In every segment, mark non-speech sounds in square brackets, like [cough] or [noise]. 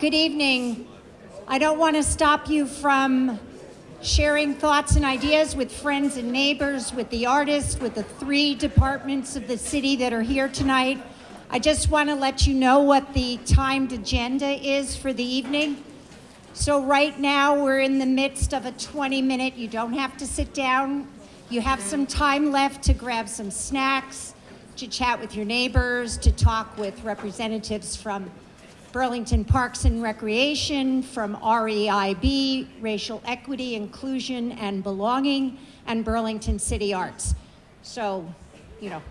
Good evening. I don't want to stop you from sharing thoughts and ideas with friends and neighbors, with the artists, with the three departments of the city that are here tonight. I just want to let you know what the timed agenda is for the evening. So right now we're in the midst of a 20 minute, you don't have to sit down. You have some time left to grab some snacks, to chat with your neighbors, to talk with representatives from Burlington Parks and Recreation, from REIB, Racial Equity, Inclusion, and Belonging, and Burlington City Arts. So, you know,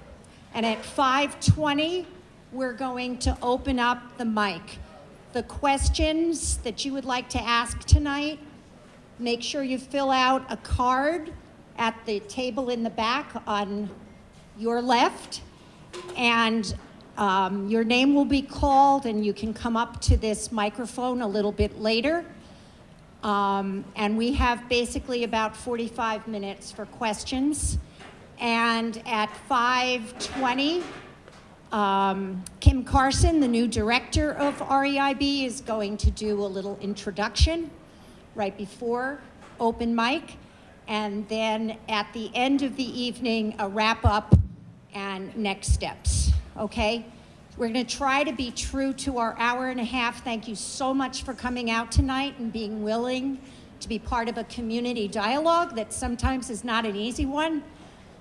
and at 5:20, we're going to open up the mic. The questions that you would like to ask tonight, make sure you fill out a card at the table in the back on your left, and um, your name will be called, and you can come up to this microphone a little bit later. Um, and we have basically about 45 minutes for questions. And at 5:20, um, Kim Carson, the new director of REIB, is going to do a little introduction right before open mic. And then at the end of the evening, a wrap up and next steps. Okay? We're going to try to be true to our hour and a half. Thank you so much for coming out tonight and being willing to be part of a community dialogue that sometimes is not an easy one.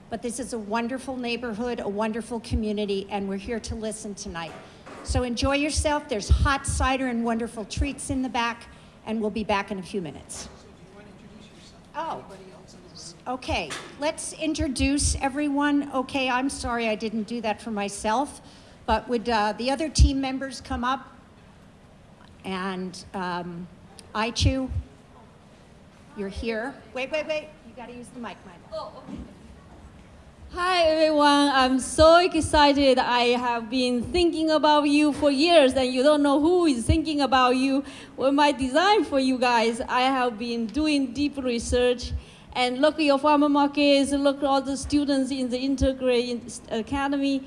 But this is a wonderful neighborhood, a wonderful community, and we're here to listen tonight. So enjoy yourself. There's hot cider and wonderful treats in the back, and we'll be back in a few minutes. Oh, okay. Let's introduce everyone. Okay, I'm sorry I didn't do that for myself, but would uh, the other team members come up? And um, Aichu, you're here. Wait, wait, wait. You got to use the mic, Mike. Oh. Hi everyone, I'm so excited. I have been thinking about you for years and you don't know who is thinking about you. Well, my design for you guys, I have been doing deep research and look at your farmer markets, look at all the students in the Integrated Academy.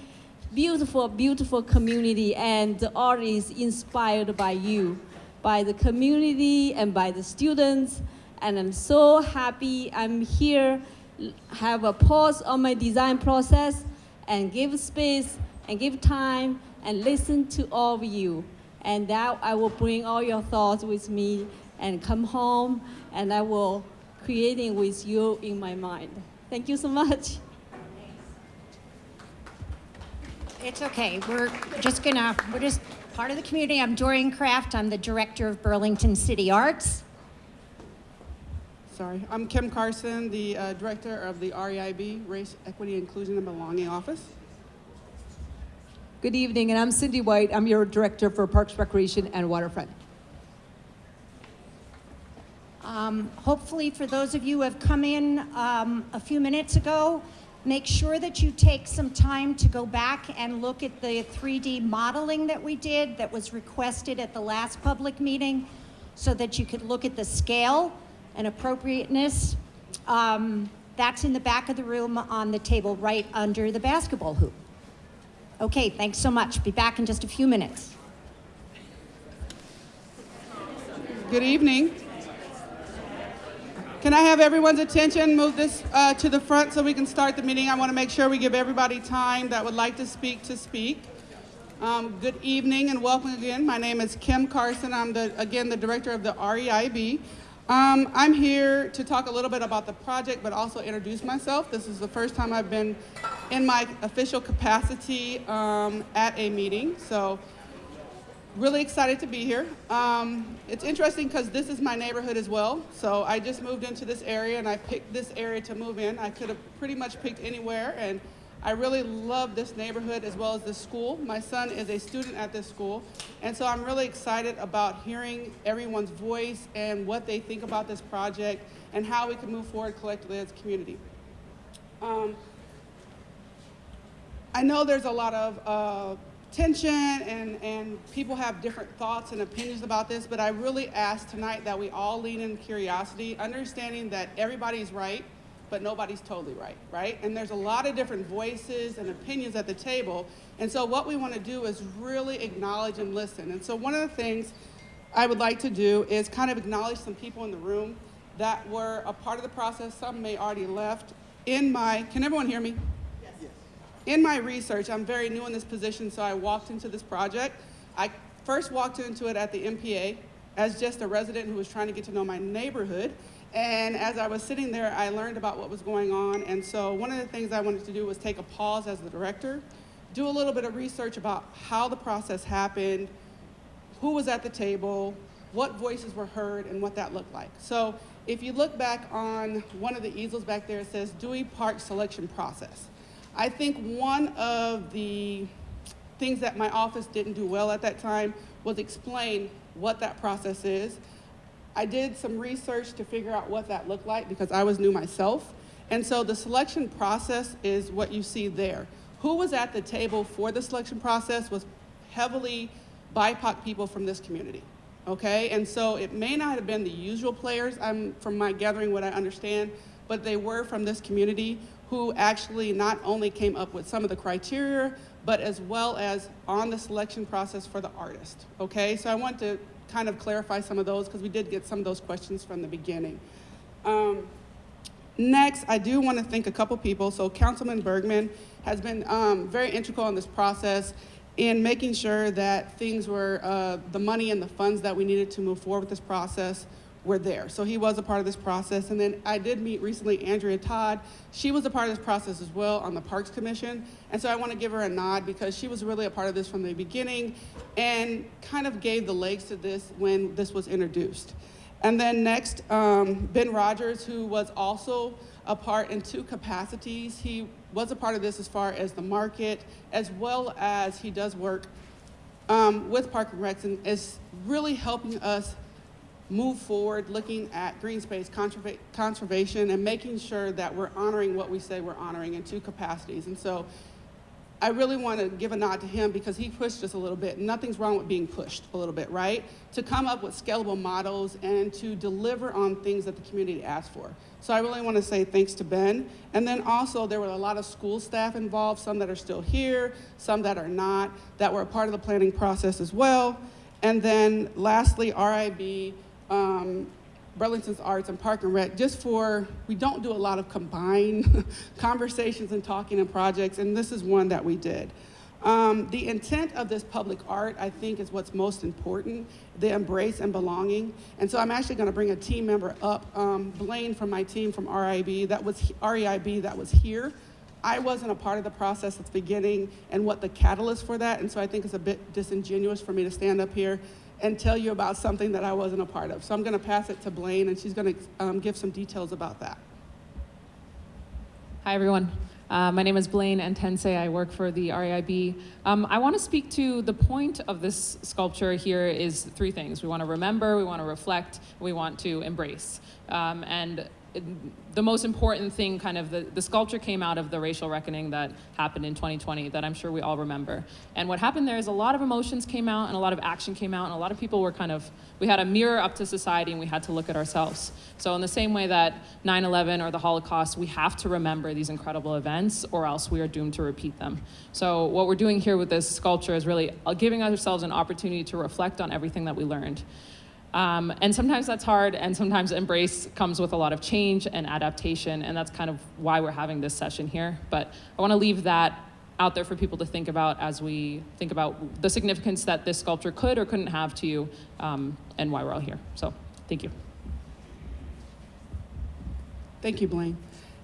Beautiful, beautiful community and the art is inspired by you, by the community and by the students. And I'm so happy I'm here have a pause on my design process and give space and give time and listen to all of you. And that I will bring all your thoughts with me and come home and I will creating with you in my mind. Thank you so much. It's okay. We're just gonna, we're just part of the community. I'm Doreen Kraft. I'm the director of Burlington City Arts. Sorry, I'm Kim Carson, the uh, director of the REIB, Race, Equity, Inclusion, and Belonging Office. Good evening, and I'm Cindy Wight. I'm your director for Parks, Recreation, and Waterfront. Um, hopefully, for those of you who have come in um, a few minutes ago, make sure that you take some time to go back and look at the 3D modeling that we did that was requested at the last public meeting so that you could look at the scale and appropriateness. Um, that's in the back of the room on the table right under the basketball hoop. Okay, thanks so much. Be back in just a few minutes. Good evening. Can I have everyone's attention? Move this uh, to the front so we can start the meeting. I want to make sure we give everybody time that would like to speak to speak. Um, good evening and welcome again. My name is Kim Carson. I'm the, again the director of the REIB. Um, I'm here to talk a little bit about the project, but also introduce myself. This is the first time I've been in my official capacity um, at a meeting, so really excited to be here. Um, it's interesting because this is my neighborhood as well, so I just moved into this area and I picked this area to move in. I could have pretty much picked anywhere, and I really love this neighborhood as well as this school. My son is a student at this school, and so I'm really excited about hearing everyone's voice and what they think about this project and how we can move forward collectively as a community. Um, I know there's a lot of uh, tension and, and people have different thoughts and opinions about this, but I really ask tonight that we all lean in curiosity, understanding that everybody's right, but nobody's totally right, right? And there's a lot of different voices and opinions at the table. And so what we want to do is really acknowledge and listen. And so one of the things I would like to do is kind of acknowledge some people in the room that were a part of the process. Some may already left. In my, can everyone hear me? In my research, I'm very new in this position, so I walked into this project. I first walked into it at the NPA as just a resident who was trying to get to know my neighborhood. And as I was sitting there, I learned about what was going on. And so one of the things I wanted to do was take a pause as the director, do a little bit of research about how the process happened, who was at the table, what voices were heard, and what that looked like. So if you look back on one of the easels back there, it says Dewey Park selection process. I think one of the things that my office didn't do well at that time was explain what that process is. I did some research to figure out what that looked like because I was new myself. And so the selection process is what you see there. Who was at the table for the selection process was heavily BIPOC people from this community. Okay, and so it may not have been the usual players, I'm, from my gathering what I understand, but they were from this community who actually not only came up with some of the criteria, but as well as on the selection process for the artist. Okay, so I want to kind of clarify some of those because we did get some of those questions from the beginning. Um, Next, I do want to thank a couple people. So Councilman Bergman has been um, very integral in this process in making sure that things were, uh, the money and the funds that we needed to move forward with this process were there. So he was a part of this process. And then I did meet recently Andrea Todd. She was a part of this process as well on the Parks Commission. And so I want to give her a nod because she was really a part of this from the beginning and kind of gave the legs to this when this was introduced. And then next, um, Ben Rogers, who was also a part in two capacities. He was a part of this as far as the market, as well as he does work um, with Park and Recs and is really helping us move forward, looking at green space conserva- conservation and making sure that we're honoring what we say we're honoring in two capacities. And so I really want to give a nod to him because he pushed us a little bit. Nothing's wrong with being pushed a little bit, right? To come up with scalable models and to deliver on things that the community asked for. So I really want to say thanks to Ben. And then also there were a lot of school staff involved, some that are still here, some that are not, that were a part of the planning process as well. And then lastly, RIB, um, Burlington's Arts and Park and Rec, just for, we don't do a lot of combined [laughs] conversations and talking and projects, and this is one that we did. Um, the intent of this public art, I think, is what's most important, the embrace and belonging. And so I'm actually gonna bring a team member up, um, Blaine from my team from RIB, that was, REIB, that was here. I wasn't a part of the process at the beginning and what the catalyst for that, and so I think it's a bit disingenuous for me to stand up here and tell you about something that I wasn't a part of. So I'm gonna pass it to Blaine, and she's gonna um, give some details about that. Hi, everyone. Uh, my name is Blaine Antense. I work for the REIB. Um, I want to speak to the point of this sculpture here is three things. We want to remember, we want to reflect, we want to embrace. Um, and the most important thing, kind of, the, the sculpture came out of the racial reckoning that happened in 2020 that I'm sure we all remember. And what happened there is a lot of emotions came out and a lot of action came out and a lot of people were kind of, we had a mirror up to society and we had to look at ourselves. So in the same way that 9-11 or the Holocaust, we have to remember these incredible events or else we are doomed to repeat them. So what we're doing here with this sculpture is really uh, giving ourselves an opportunity to reflect on everything that we learned. Um, and sometimes that's hard, and sometimes embrace comes with a lot of change and adaptation, and that's kind of why we're having this session here. But I want to leave that out there for people to think about as we think about the significance that this sculpture could or couldn't have to you, um, and why we're all here. So, thank you. Thank you, Blaine.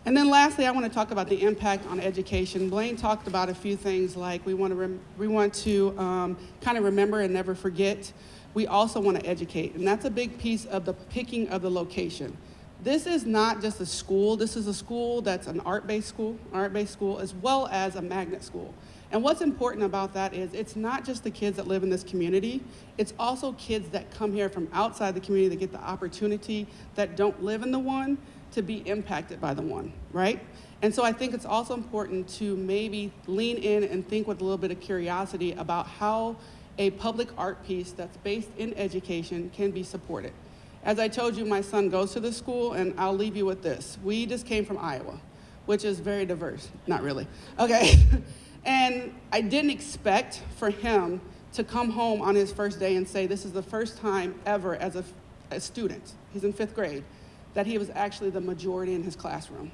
And then lastly, I want to talk about the impact on education. Blaine talked about a few things like we want to, we want to um, kind of remember and never forget. We also want to educate, and that's a big piece of the picking of the location. This is not just a school, this is a school that's an art-based school, art-based school, as well as a magnet school. And what's important about that is it's not just the kids that live in this community, it's also kids that come here from outside the community that get the opportunity that don't live in the one to be impacted by the one, right? And so I think it's also important to maybe lean in and think with a little bit of curiosity about how a public art piece that's based in education can be supported. As I told you, my son goes to this school, and I'll leave you with this. We just came from Iowa, which is very diverse. Not really. Okay. [laughs] and I didn't expect for him to come home on his first day and say, This is the first time ever as a, a student, he's in fifth grade, that he was actually the majority in his classroom.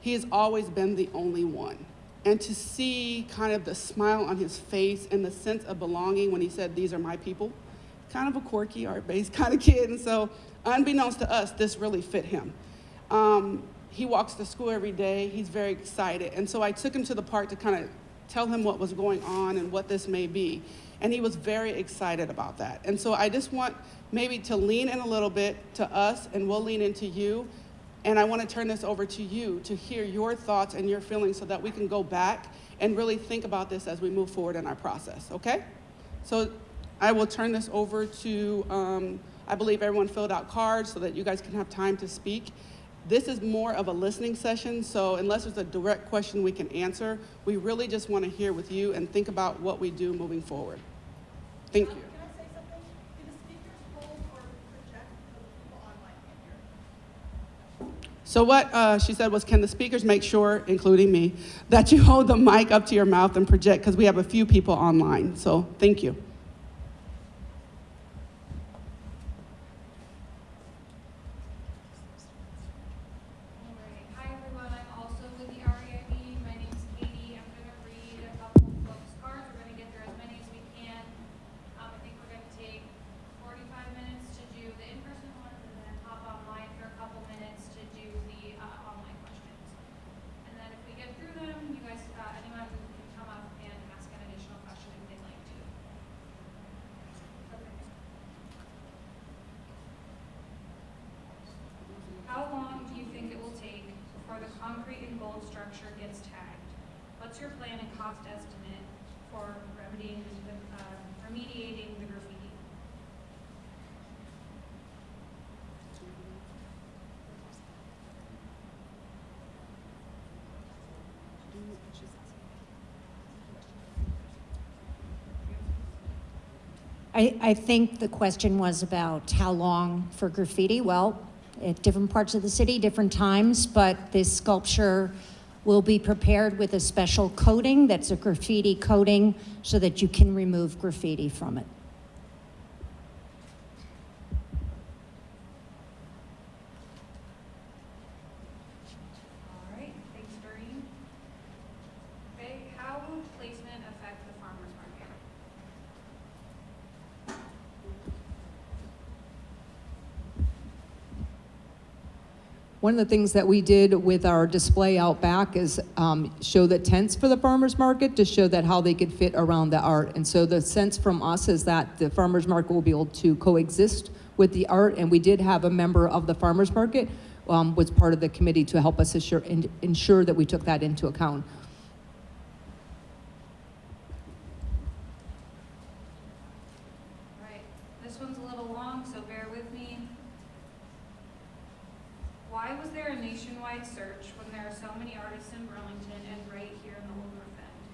He has always been the only one. And to see kind of the smile on his face and the sense of belonging when he said, These are my people, kind of a quirky, art based [laughs] kind of kid. And so, unbeknownst to us, this really fit him. Um, he walks to school every day. He's very excited. And so I took him to the park to kind of tell him what was going on and what this may be. And he was very excited about that. And so I just want maybe to lean in a little bit to us, and we'll lean into you. And I want to turn this over to you to hear your thoughts and your feelings so that we can go back and really think about this as we move forward in our process, okay? So I will turn this over to, um, I believe everyone filled out cards so that you guys can have time to speak. This is more of a listening session, so unless there's a direct question we can answer, we really just want to hear with you and think about what we do moving forward. Thank you. So what uh, she said was, can the speakers make sure, including me, that you hold the mic up to your mouth and project, because we have a few people online. So thank you. Alright, hi everyone, I'm also with the REIB, my name's Katie, I'm gonna read a couple of folks' cards, we're gonna get through as many as we can. Um, I think we're gonna take forty-five minutes to do the in-person ones, and then hop online for a couple minutes to do the, uh, online questions. And then if we get through them, you guys, uh, anyone can come up and ask an additional question if they'd like to. Okay. How long do you think it will take before the concrete and gold structure gets tagged? What's your plan and cost estimate for remedying, the, uh, remediating the graffiti? I, I think the question was about how long for graffiti. Well, at different parts of the city, different times, but this sculpture will be prepared with a special coating that's a graffiti coating so that you can remove graffiti from it. Alright, thanks Doreen. Okay, how will placement affect the farmer's market? One of the things that we did with our display out back is um, show the tents for the farmers market to show that how they could fit around the art. And so the sense from us is that the farmers market will be able to coexist with the art. And we did have a member of the farmers market um, was part of the committee to help us assure, ensure that we took that into account. Right, this one's a little long, so bear with me. Why was there a nationwide search when there are so many artists in Burlington and right here in the Old North End?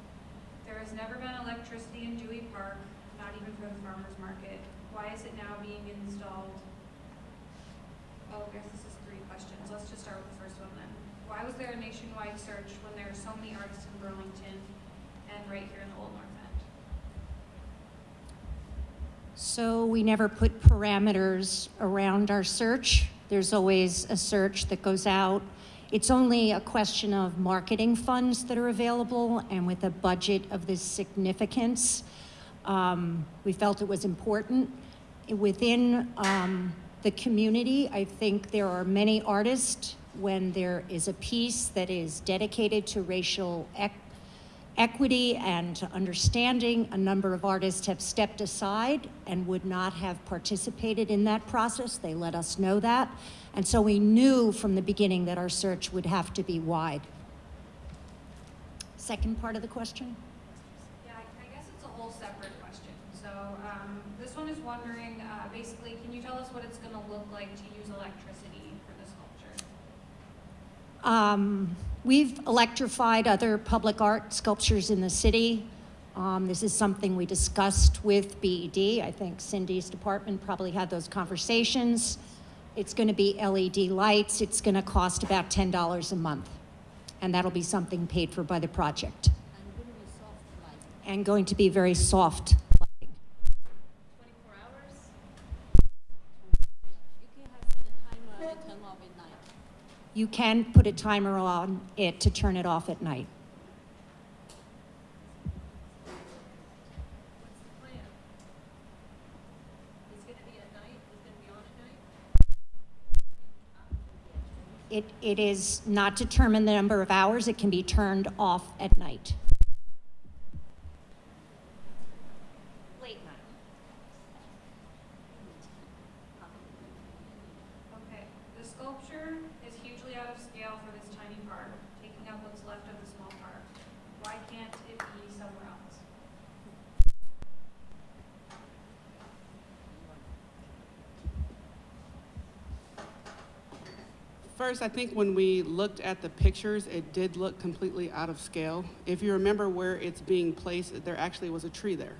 There has never been electricity in Dewey Park, not even for the farmer's market. Why is it now being installed? Oh, I guess this is three questions. Let's just start with the first one then. Why was there a nationwide search when there are so many artists in Burlington and right here in the Old North End? So we never put parameters around our search. There's always a search that goes out. It's only a question of marketing funds that are available, and with a budget of this significance, um, we felt it was important. Within um, the community, I think there are many artists when there is a piece that is dedicated to racial equity and understanding, a number of artists have stepped aside and would not have participated in that process. They let us know that. And so we knew from the beginning that our search would have to be wide. Second part of the question? Yeah, I I guess it's a whole separate question. So, um, this one is wondering, uh, basically, can you tell us what it's gonna look like to use electricity for the sculpture? Um, we've electrified other public art sculptures in the city. Um, this is something we discussed with BED. I think Cindy's department probably had those conversations. It's going to be LED lights. It's going to cost about $10 a month. And that'll be something paid for by the project. And going to be very soft you can put a timer on it to turn it off at night. It, it is not determined the number of hours, it can be turned off at night. Late night. Okay, the sculpture is hugely out of scale for this tiny park, taking up what's left of the small park. Why can't it be somewhere else? First, I think when we looked at the pictures, it did look completely out of scale. If you remember where it's being placed, there actually was a tree there.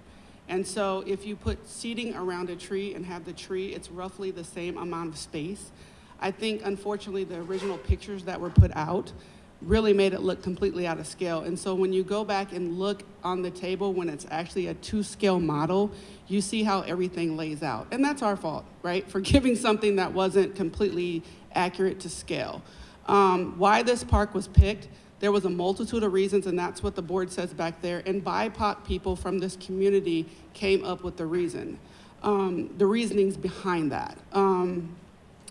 And so if you put seating around a tree and have the tree, it's roughly the same amount of space. I think unfortunately the original pictures that were put out really made it look completely out of scale. And so when you go back and look on the table when it's actually a two scale model, you see how everything lays out. And that's our fault, right? For [laughs] giving something that wasn't completely accurate to scale. Um, why this park was picked, there was a multitude of reasons, and that's what the board says back there. And BIPOC people from this community came up with the reason, um, the reasonings behind that. Um,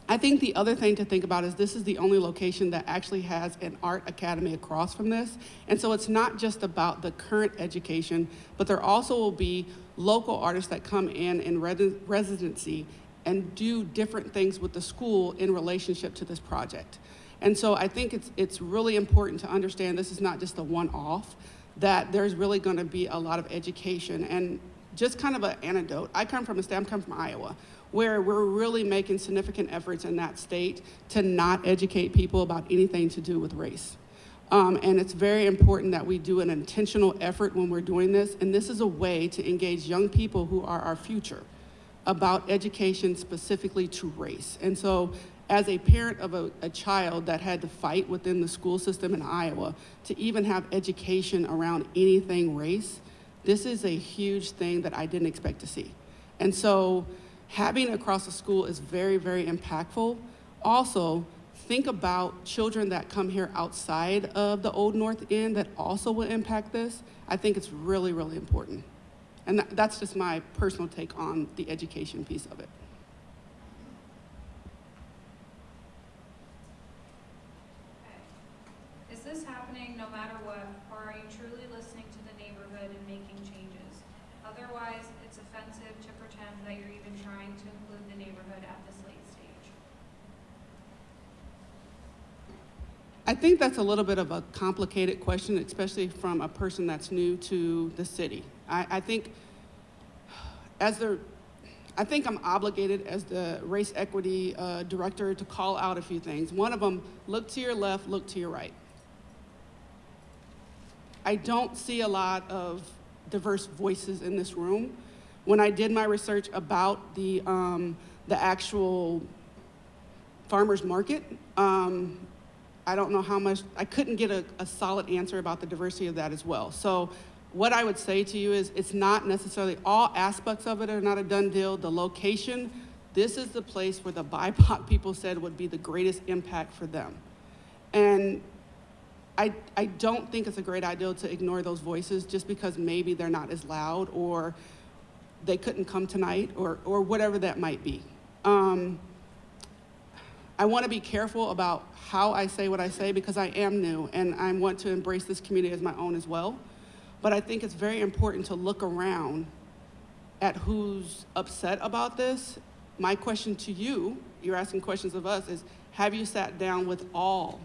I think the other thing to think about is this is the only location that actually has an art academy across from this. And so it's not just about the current education, but there also will be local artists that come in in residency and do different things with the school in relationship to this project. And so I think it's, it's really important to understand this is not just a one-off, that there's really gonna be a lot of education. And just kind of an anecdote, I come from a state, I come from Iowa, where we're really making significant efforts in that state to not educate people about anything to do with race. Um, and it's very important that we do an intentional effort when we're doing this. And this is a way to engage young people who are our future about education specifically to race. And so as a parent of a, a, child that had to fight within the school system in Iowa to even have education around anything race, this is a huge thing that I didn't expect to see. And so having across the school is very, very impactful. Also, think about children that come here outside of the Old North End that also will impact this. I think it's really, really important. And that, that's just my personal take on the education piece of it. Okay. Is this happening no matter what, or are you truly listening to the neighborhood and making changes? Otherwise, it's offensive to pretend that you're even trying to include the neighborhood at this late stage. I think that's a little bit of a complicated question, especially from a person that's new to the city. I, I think as the, I think I'm obligated as the race equity uh, director to call out a few things. One of them, look to your left, look to your right. I don't see a lot of diverse voices in this room. When I did my research about the, um, the actual farmer's market, um, I don't know how much, I couldn't get a, a, solid answer about the diversity of that as well. So what I would say to you is it's not necessarily all aspects of it are not a done deal. The location, this is the place where the [laughs] BIPOC people said would be the greatest impact for them. And I, I don't think it's a great idea to ignore those voices just because maybe they're not as loud or they couldn't come tonight or, or whatever that might be. Um, I want to be careful about how I say what I say because I am new and I want to embrace this community as my own as well. But I think it's very important to look around at who's upset about this. My question to you, you're asking questions of us, is have you sat down with all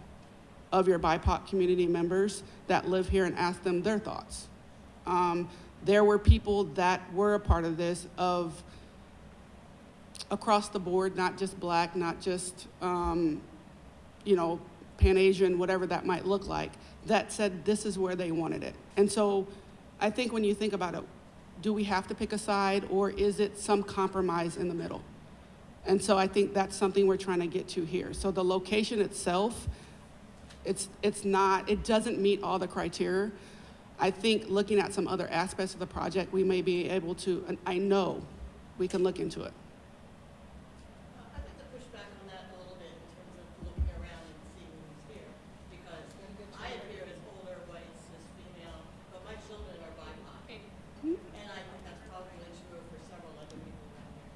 of your BIPOC community members that live here and asked them their thoughts? Um, there were people that were a part of this of across the board, not just black, not just, um, you know, Pan Asian, whatever that might look like, that said this is where they wanted it. And so I think when you think about it, do we have to pick a side or is it some compromise in the middle? And so I think that's something we're trying to get to here. So the location itself, it's, it's not, it doesn't meet all the criteria. I think looking at some other aspects of the project, we may be able to, and I know we can look into it. I'd like to push back on that a little bit in terms of looking around and seeing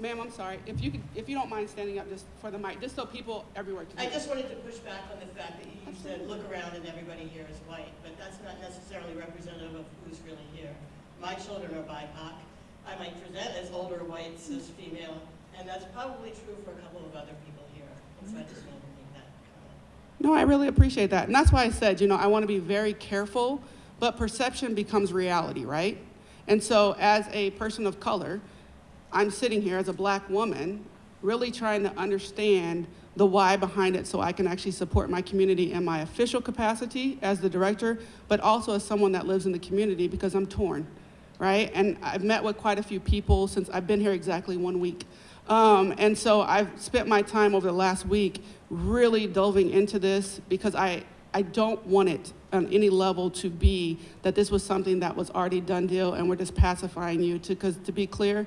Ma'am, I'm sorry. If you could, if you don't mind standing up just for the mic, just so people everywhere can I just wanted to push back on the fact that you said, look around and everybody here is white, but that's not necessarily representative of who's really here. My children are BIPOC. I might present as older, white, cis, female, and that's probably true for a couple of other people here. So I just wanted to make that comment. No, I really appreciate that. And that's why I said, you know, I want to be very careful, but perception becomes reality, right? And so, as a person of color, I'm sitting here as a black woman, really trying to understand the why behind it so I can actually support my community in my official capacity as the director, but also as someone that lives in the community because I'm torn, right? And I've met with quite a few people since I've been here exactly one week. Um, and so I've spent my time over the last week really delving into this because I, I don't want it on any level to be that this was something that was already done deal and we're just pacifying you to, because to be clear,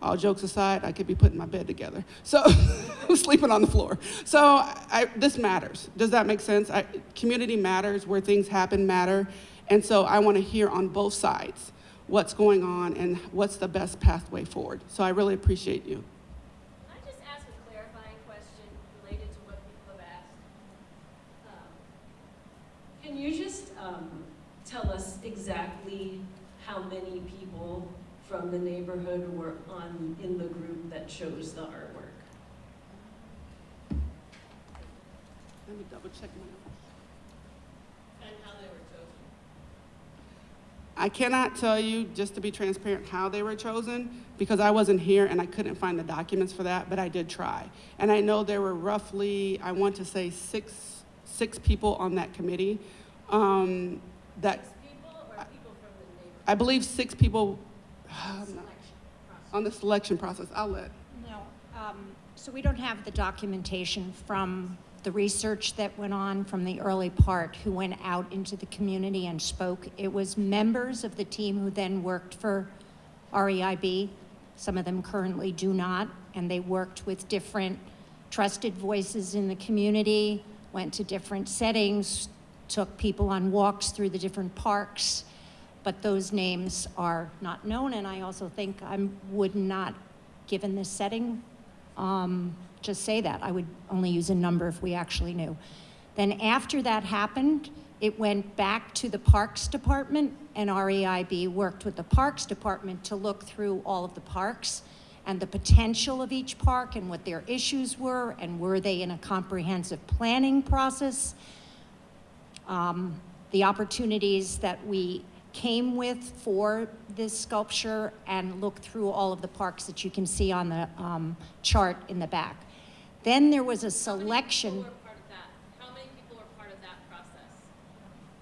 all jokes aside, I could be putting my bed together. So [laughs] I'm sleeping on the floor. So I, this matters. Does that make sense? I, community matters, where things happen matter. And so I want to hear on both sides what's going on and what's the best pathway forward. So I really appreciate you. Can I just ask a clarifying question related to what people have asked? Can you just um, tell us exactly how many people from the neighborhood were on, in the group that chose the artwork? Let me double check my notes. And how they were chosen. I cannot tell you, just to be transparent, how they were chosen because I wasn't here and I couldn't find the documents for that, but I did try. And I know there were roughly, I want to say, six, six people on that committee. Um, that Six people or people from the neighborhood I believe six people um, on the selection process. I'll let. No, um, so we don't have the documentation from the research that went on from the early part, who went out into the community and spoke. It was members of the team who then worked for REIB. Some of them currently do not, and they worked with different trusted voices in the community, went to different settings, took people on walks through the different parks, but those names are not known, and I also think I would not, given this setting, um, just say that. I would only use a number if we actually knew. Then after that happened, it went back to the Parks Department, and REIB worked with the Parks Department to look through all of the parks and the potential of each park and what their issues were, and were they in a comprehensive planning process um, the opportunities that we came with for this sculpture and look through all of the parks that you can see on the um, chart in the back. Then there was a How selection many people were part of that? How many people were part of that process?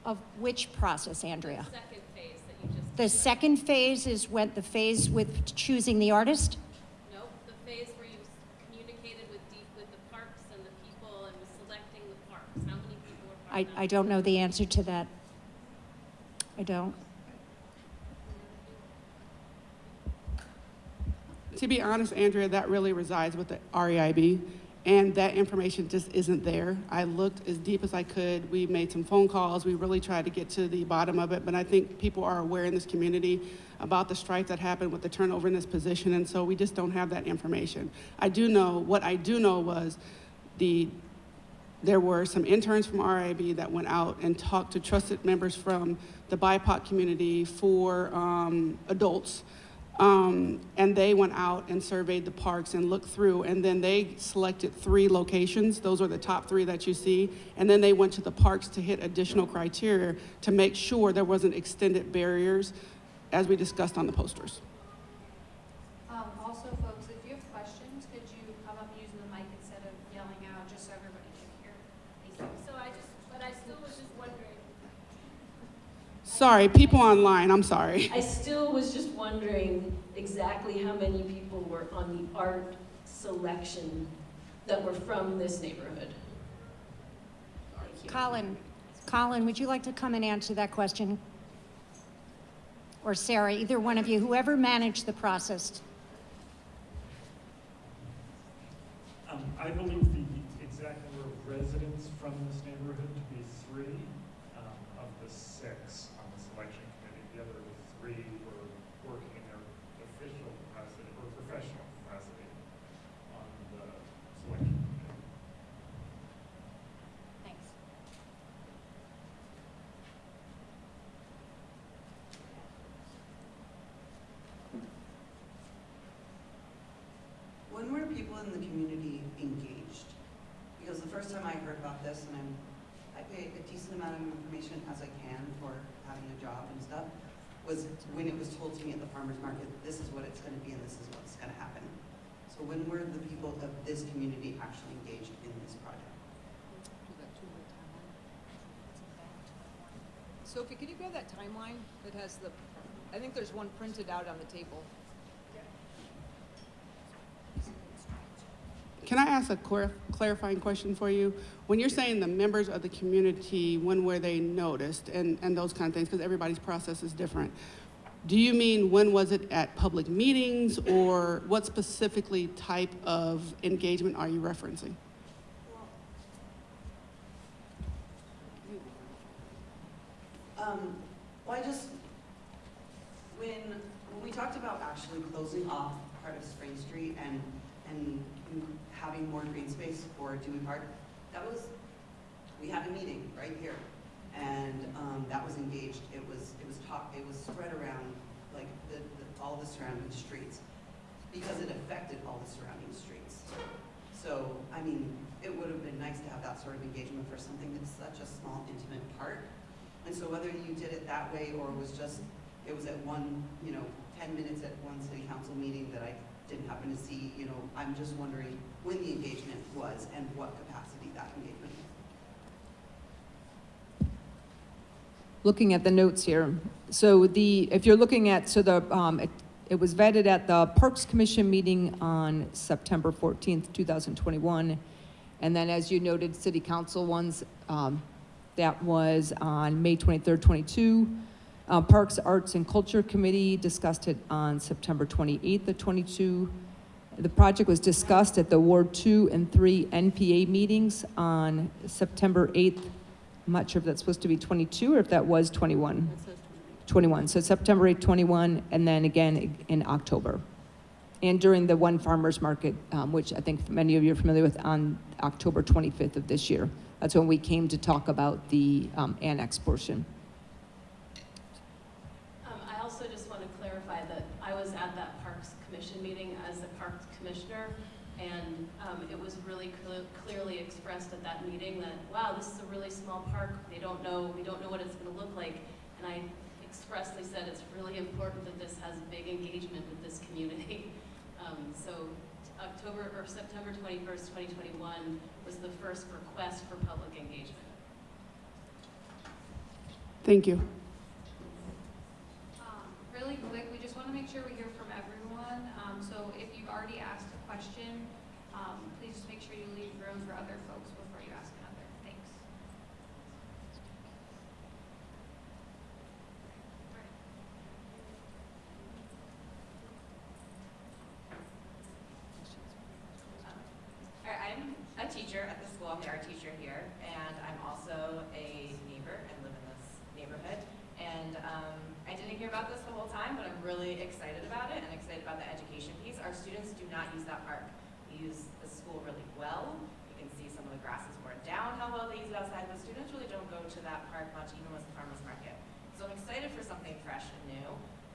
of which process, Andrea? Second phase that you just. The second phase is when the phase with choosing the artist? Nope, the phase where you communicated with deep, with the parks and the people and was selecting the parks. How many people were part I, of that? I don't know the answer to that. I don't. To be honest, Andrea, that really resides with the REIB, and that information just isn't there. I looked as deep as I could. We made some phone calls. We really tried to get to the bottom of it, but I think people are aware in this community about the strife that happened with the turnover in this position, and so we just don't have that information. I do know, what I do know was the there were some interns from RIB that went out and talked to trusted members from the BIPOC community for um, adults. Um, and they went out and surveyed the parks and looked through, and then they selected three locations. Those are the top three that you see. And then they went to the parks to hit additional criteria to make sure there wasn't extended barriers, as we discussed on the posters. Um, also, folks, if you have questions, could you come up using the mic instead of yelling out, just so everybody can hear? Thank you. So I just, but I still was just wondering, Sorry, people online, I'm sorry. I still was just wondering exactly how many people were on the art selection that were from this neighborhood. Colin, Colin, would you like to come and answer that question? Or Sarah, either one of you, whoever managed the process. Um, I believe the exact number of residents from this neighborhood to be three, um, of the six on the selection committee. The other three were working in their official capacity, or professional when were people in the community engaged? Because the first time I heard about this, and I'm, I pay a decent amount of information as I can for having a job and stuff, was when it was told to me at the farmer's market, this is what it's gonna be and this is what's gonna happen. So when were the people of this community actually engaged in this project? Sophie, can you grab that timeline that has the, I think there's one printed out on the table. Can I ask a clar- clarifying question for you? When you're saying the members of the community, when were they noticed and, and those kind of things, because everybody's process is different. Do you mean when was it at public meetings or what specifically type of engagement are you referencing? Um, well, I just, when, when we talked about actually closing off part of Spring Street and, and having more green space for Dewey Park, that was, we had a meeting right here. And, um, that was engaged, it was, it was talk, it was spread around, like, the, the, all the surrounding streets. Because it affected all the surrounding streets. So, I mean, it would have been nice to have that sort of engagement for something that's such a small, intimate park. And so whether you did it that way or it was just, it was at one, you know, ten minutes at one city council meeting that I didn't happen to see, you know, I'm just wondering when the engagement was and what capacity that engagement was. looking at the notes here. So the, if you're looking at, so the, um, it, it was vetted at the Parks Commission meeting on September 14th, 2021. And then as you noted, city council ones, um, that was on May 23rd, 22. Uh, Parks, Arts, and Culture Committee discussed it on September 28th of 22. The project was discussed at the Ward 2 and 3 NPA meetings on September 8th. I'm not sure if that's supposed to be 22 or if that was 21. 21, so September 8, 21, and then again in October. And during the one farmer's market, um, which I think many of you are familiar with, on October 25th of this year. That's when we came to talk about the um, annex portion. Um, I also just want to clarify that I was at that Parks Commission meeting as the Parks Commissioner, and um, it was really cl- clearly expressed at that meeting that, wow, this is a really small park, they don't know, we don't know what it's going to look like. And I expressly said it's really important that this has big engagement with this community. [laughs] Um, So October, or September 21st, 2021 was the first request for public engagement. Thank you. Um, Really quick, we just want to make sure we hear from everyone. Um, So if you've already asked a question, um, please just make sure you leave room for other folks before you ask another. Thanks. All right, I'm a teacher at the school, I'm the art teacher here, and I'm also a neighbor and live in this neighborhood. And um, I didn't hear about this the whole time, but I'm really excited about it and excited about the education piece. Our students do not use that park. We use the school really well. You can see some of the grass is worn down, how well they use it outside, but students really don't go to that park much, even with the farmer's market. So I'm excited for something fresh and new.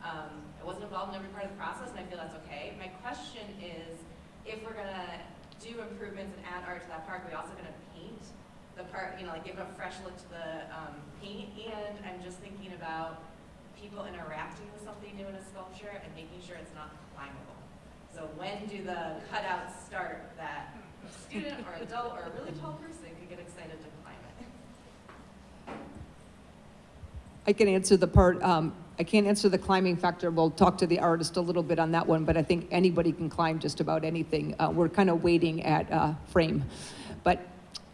Um, I wasn't involved in every part of the process, and I feel that's okay. My question is, if we're gonna do improvements and add art to that park, are we also gonna paint the park, you know, like give a fresh look to the um, paint? And I'm just thinking about people interacting with something new in a sculpture and making sure it's not climbable. So when do the cutouts start that a student or adult or a really tall person could get excited to climb it? I can answer the part, um, I can't answer the climbing factor. We'll talk to the artist a little bit on that one, but I think anybody can climb just about anything. Uh, we're kind of waiting at uh, frame. But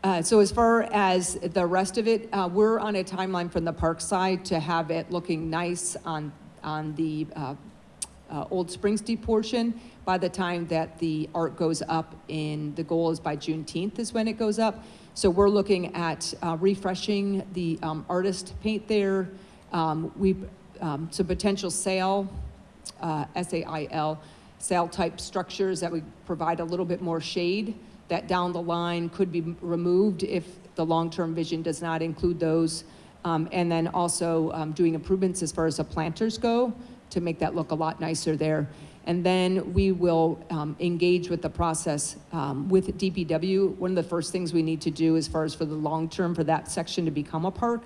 uh, so as far as the rest of it, uh, we're on a timeline from the park side to have it looking nice on, on the uh, uh, Old Spring Street portion by the time that the art goes up in, the goal is by Juneteenth is when it goes up. So we're looking at refreshing the um, artist paint there. Um, we, um, some potential sail, uh, S-A-I-L, sail type structures that would provide a little bit more shade that down the line could be removed if the long-term vision does not include those. Um, and then also um, doing improvements as far as the planters go to make that look a lot nicer there. And then we will um, engage with the process um, with DPW. One of the first things we need to do as far as for the long term for that section to become a park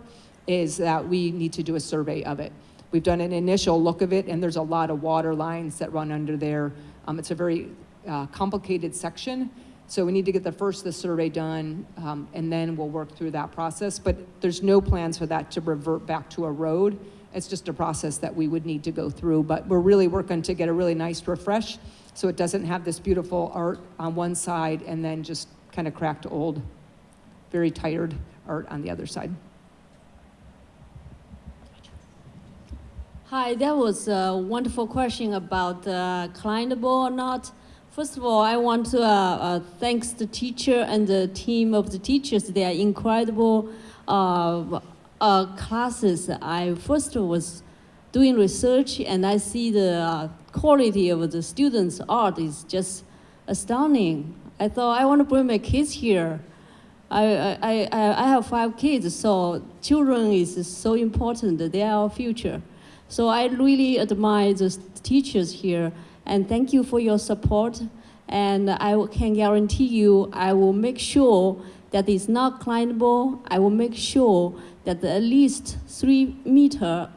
is that we need to do a survey of it. We've done an initial look of it, and there's a lot of water lines that run under there. Um, it's a very uh, complicated section, so we need to get the first the survey done, um, and then we'll work through that process. But there's no plans for that to revert back to a road. It's just a process that we would need to go through. But we're really working to get a really nice refresh, so it doesn't have this beautiful art on one side and then just kind of cracked old, very tired art on the other side. Hi, that was a wonderful question about uh, climbable or not. First of all, I want to uh, uh, thanks the teacher and the team of the teachers. They are incredible uh, uh, classes. I first was doing research and I see the uh, quality of the students' art is just astounding. I thought I want to bring my kids here. I, I, I, I have five kids, so children is so important. They are our future. So I really admire the teachers here, and thank you for your support. And I can guarantee you, I will make sure that it's not climbable. I will make sure that at least three meter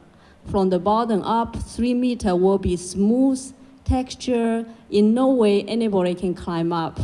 from the bottom up, three meter will be smooth texture. In no way anybody can climb up.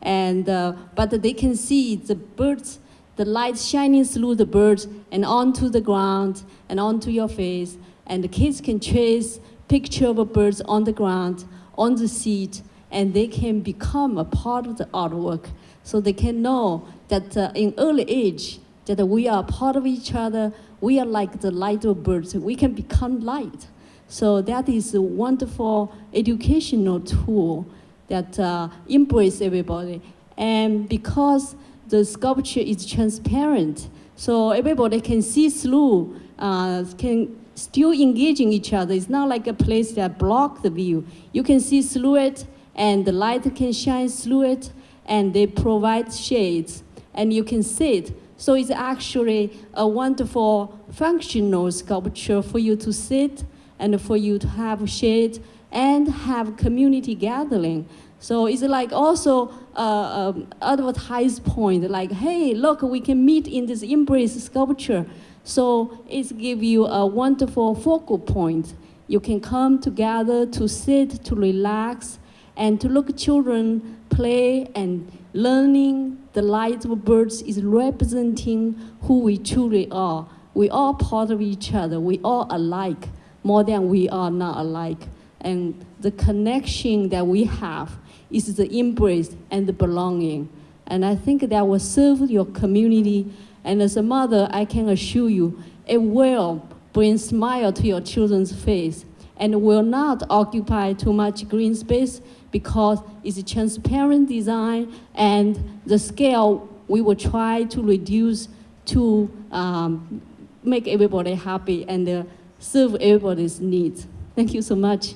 And, uh, but they can see the birds, the light shining through the birds and onto the ground and onto your face. And the kids can trace picture of birds on the ground, on the seat, and they can become a part of the artwork. So they can know that uh, in early age, that we are part of each other. We are like the light of birds. We can become light. So that is a wonderful educational tool that uh, embrace everybody. And because the sculpture is transparent, so everybody can see through, uh, can still engaging each other. It's not like a place that block the view. You can see through it, and the light can shine through it, and they provide shades, and you can sit. So it's actually a wonderful functional sculpture for you to sit and for you to have shade and have community gathering. So it's like also uh, um, advertise point, like, hey, look, we can meet in this embrace sculpture. So it gives you a wonderful focal point. You can come together to sit, to relax, and to look at children play and learning the light of birds is representing who we truly are. We are part of each other. We are alike more than we are not alike. And the connection that we have is the embrace and the belonging. And I think that will serve your community. And as a mother, I can assure you, it will bring smile to your children's face and will not occupy too much green space because it's a transparent design and the scale we will try to reduce to um, make everybody happy and uh, serve everybody's needs. Thank you so much.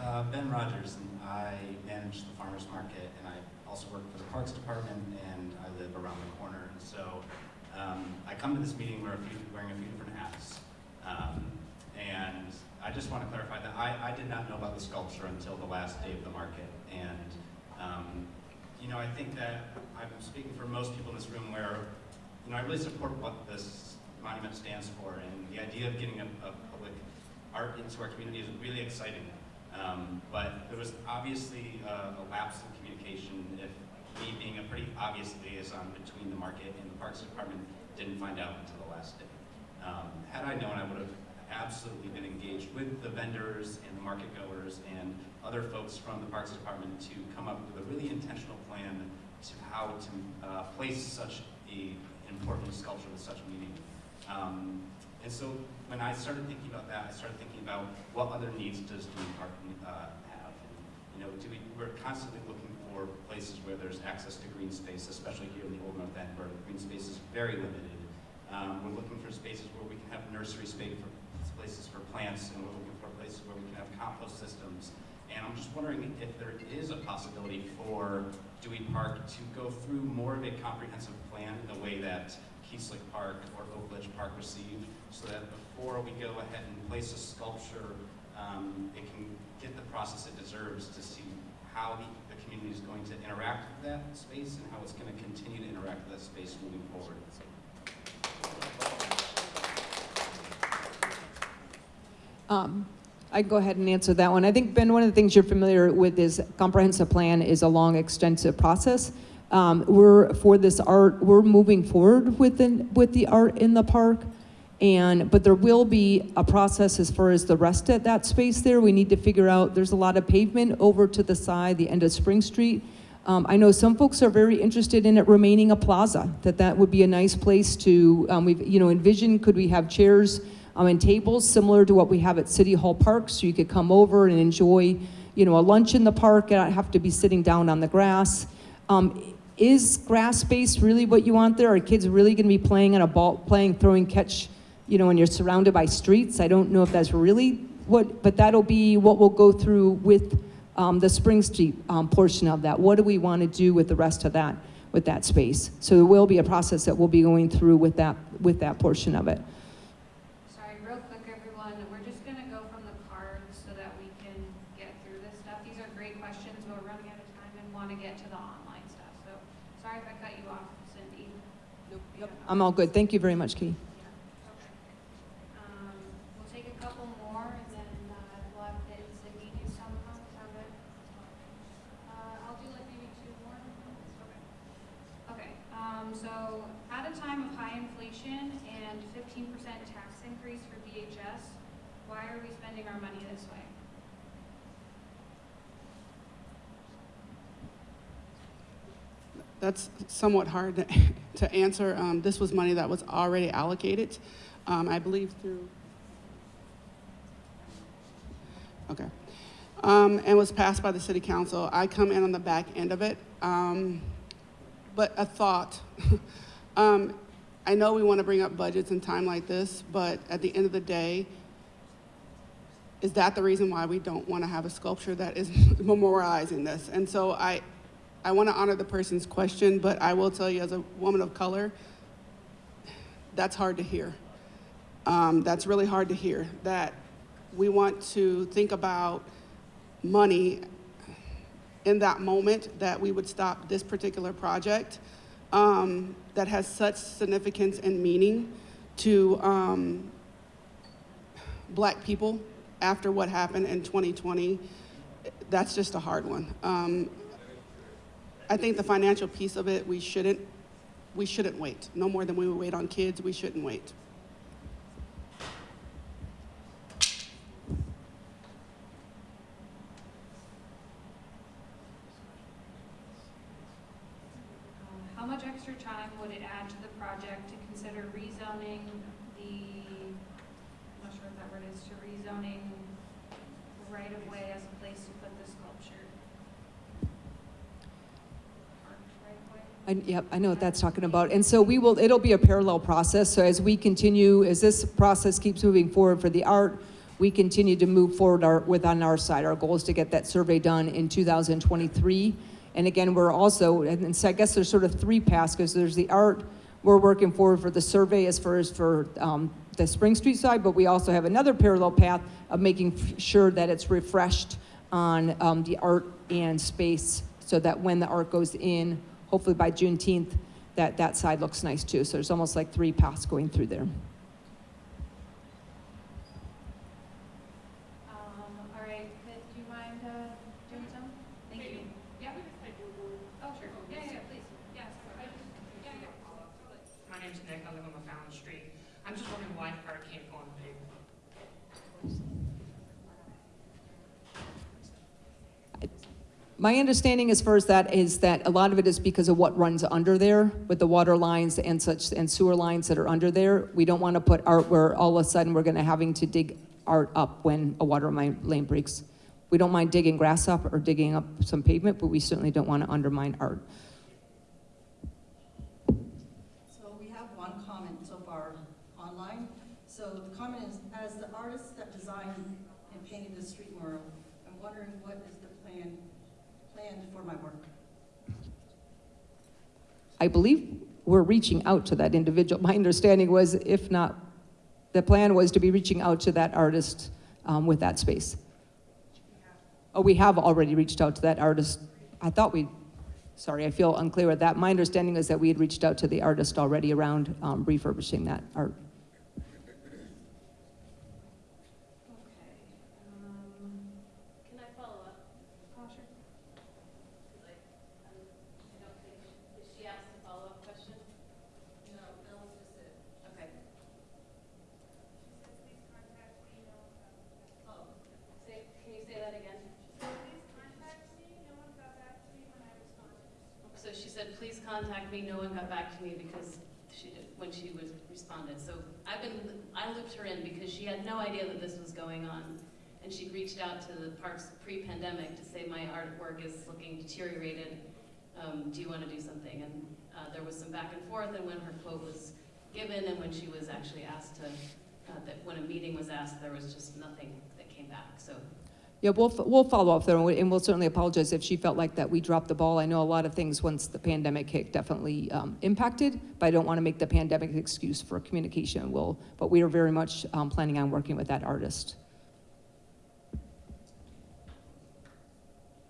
Uh, ben Rogers, and I manage the farmers market, and I also work for the Parks Department, and I live around the corner. And so um, I come to this meeting wearing a few, wearing a few different hats. Um, and I just want to clarify that I, I did not know about the sculpture until the last day of the market. And, um, you know, I think that I'm speaking for most people in this room where, you know, I really support what this monument stands for. And the idea of getting a, a public art into our community is really exciting. Um, but there was obviously a, a lapse in communication if me being a pretty obvious liaison between the market and the Parks Department didn't find out until the last day. Um, had I known, I would have absolutely been engaged with the vendors and the market goers and other folks from the Parks Department to come up with a really intentional plan to how to uh, place such a important sculpture with such meaning. Um, and so when I started thinking about that, I started thinking about what other needs does Dewey Park uh, have. And, you know, do we, we're constantly looking for places where there's access to green space, especially here in the Old North End, where green space is very limited. Um, we're looking for spaces where we can have nursery space for places for plants, and we're looking for places where we can have compost systems. And I'm just wondering if there is a possibility for Dewey Park to go through more of a comprehensive plan in the way that Keeslick Park or Oakledge Park received, so that before we go ahead and place a sculpture, um, it can get the process it deserves to see how the community is going to interact with that space and how it's going to continue to interact with that space moving forward. Um, I can go ahead and answer that one. I think, Ben, one of the things you're familiar with is comprehensive plan is a long, extensive process. Um, we're, for this art, we're moving forward with the, with the art in the park. And, but there will be a process as far as the rest of that space there. We need to figure out, there's a lot of pavement over to the side, the end of Spring Street. Um, I know some folks are very interested in it remaining a plaza, that that would be a nice place to, um, we've, you know, envision, could we have chairs um, and tables similar to what we have at City Hall Park, so you could come over and enjoy, you know, a lunch in the park, and not have to be sitting down on the grass. Um, is grass space really what you want there? Are kids really gonna be playing on a ball, playing, throwing catch, you know, when you're surrounded by streets? I don't know if that's really what, but that'll be what we'll go through with um, the Spring Street um, portion of that. What do we want to do with the rest of that, with that space? So there will be a process that we'll be going through with that, with that portion of it. Sorry, real quick, everyone, we're just gonna go from the cards so that we can get through this stuff. These are great questions, but we're running out of time and wanna get to the online stuff, so sorry if I cut you off, Cindy. I'm all good. Thank you very much, Key. Um, we'll take a couple more and then, uh, we'll have Ed and Cindy do some, sound good? Uh, I'll do like maybe two more. Okay. Okay, um, so at a time of high inflation and fifteen percent tax increase for VHS, why are we spending our money this way? That's somewhat hard [laughs] to, answer. Um, this was money that was already allocated, um, I believe through. Okay. Um, and was passed by the city council. I come in on the back end of it. Um, but a thought. [laughs] um, I know we want to bring up budgets in time like this, but at the end of the day, is that the reason why we don't want to have a sculpture that is [laughs] memorializing this? And so I, I want to honor the person's question, but I will tell you as a woman of color, that's hard to hear. Um, that's really hard to hear, that we want to think about money in that moment that we would stop this particular project um, that has such significance and meaning to um, black people after what happened in 2020. That's just a hard one. I think the financial piece of it, we shouldn't, we shouldn't wait. No more than we would wait on kids, we shouldn't wait. Um, How much extra time would it add to the project to consider rezoning the, I'm not sure what that word is, to rezoning the right of way as a place to put the sculpture? Park right of way? I, yep, I know what that's talking about. And so we will, it'll be a parallel process. So as we continue, as this process keeps moving forward for the art, we continue to move forward our, with on our side. Our goal is to get that survey done in 2023. And again, we're also, and so I guess there's sort of three paths because there's the art, we're working forward for the survey as far as for um, the Spring Street side, but we also have another parallel path of making sure that it's refreshed on um, the art and space so that when the art goes in, hopefully by Juneteenth, that that side looks nice too. So there's almost like three paths going through there. Um, all right, could, do you mind, uh, doing some? Thank you. Yeah? Oh, sure. Yeah, yeah, yeah, please. Yes. I just- Yeah, yeah. My name's Nick, I live on LaFallon Street. I'm just wondering why the art can't go on the pavement. My understanding as far as that is that a lot of it is because of what runs under there with the water lines and such and sewer lines that are under there. We don't want to put art where all of a sudden we're going to having to dig art up when a water lane breaks. We don't mind digging grass up or digging up some pavement, but we certainly don't want to undermine art. So we have one comment so far online. So the comment is, as the artist that designed and painted the street mural, I'm wondering what is the plan, planned for my work? I believe we're reaching out to that individual. My understanding was, if not, the plan was to be reaching out to that artist um, with that space. Oh, we have already reached out to that artist. I thought we, sorry, I feel unclear with that. My understanding is that we had reached out to the artist already around um, refurbishing that art. Okay, um, can I follow up? Oh, sure. Like, um, I don't think, did she ask a follow-up question? No, that was just it. Okay. Oh, say, can you say that again? So she said, please contact me, no one got back to me because she did, when she was responded. So I've been, I looped her in because she had no idea that this was going on. And she reached out to the parks pre-pandemic to say, my artwork is looking deteriorated. Um, do you want to do something? And uh, there was some back and forth and when her quote was given and when she was actually asked to, uh, that when a meeting was asked, there was just nothing that came back. So Yeah, we'll, we'll follow up there, and we- and we'll certainly apologize if she felt like that we dropped the ball. I know a lot of things, once the pandemic hit, definitely um, impacted, but I don't want to make the pandemic an excuse for communication. We'll, but we are very much um, planning on working with that artist.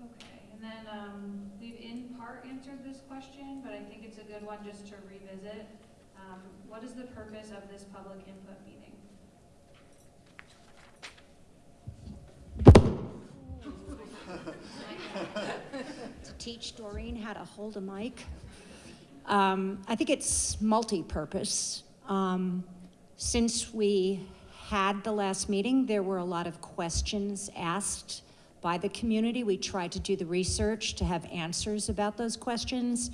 Okay, and then, um, we've in part answered this question, but I think it's a good one just to revisit. Um, what is the purpose of this public input meeting? to teach Doreen how to hold a mic. Um, I think it's multi-purpose. Um, since we had the last meeting, there were a lot of questions asked by the community. We tried to do the research to have answers about those questions.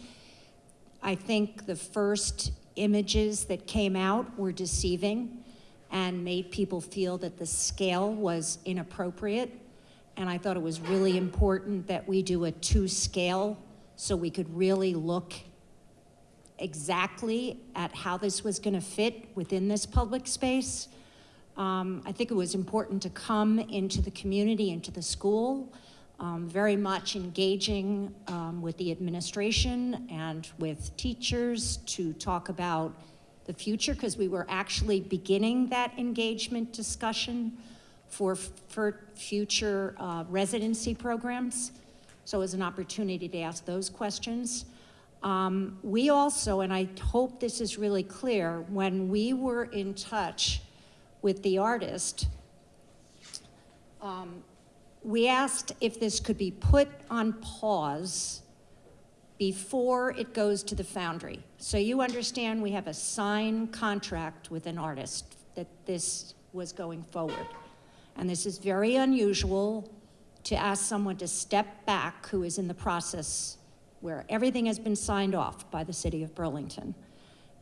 I think the first images that came out were deceiving and made people feel that the scale was inappropriate. And I thought it was really important that we do a two scale so we could really look exactly at how this was going to fit within this public space. Um, I think it was important to come into the community, into the school, um, very much engaging um, with the administration and with teachers to talk about the future because we were actually beginning that engagement discussion for, for future uh, residency programs. So as an opportunity to ask those questions. Um, we also, and I hope this is really clear, when we were in touch with the artist, um, we asked if this could be put on pause before it goes to the foundry. So you understand we have a signed contract with an artist that this was going forward. And this is very unusual to ask someone to step back who is in the process where everything has been signed off by the city of Burlington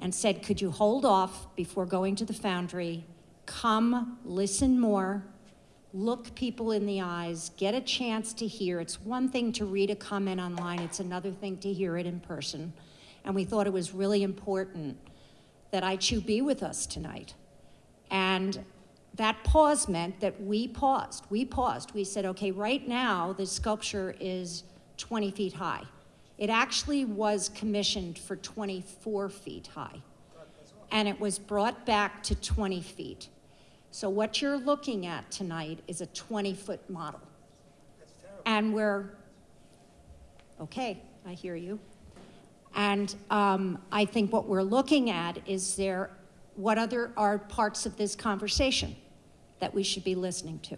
and said, could you hold off before going to the foundry, come, listen more, look people in the eyes, get a chance to hear. It's one thing to read a comment online, it's another thing to hear it in person. And we thought it was really important that ICHU be with us tonight. And that pause meant that we paused. We paused. We said, okay, right now, the sculpture is 20 feet high. It actually was commissioned for 24 feet high. And it was brought back to 20 feet. So what you're looking at tonight is a 20-foot model. And we're, okay, I hear you. And um, I think what we're looking at is there, what other are parts of this conversation that we should be listening to?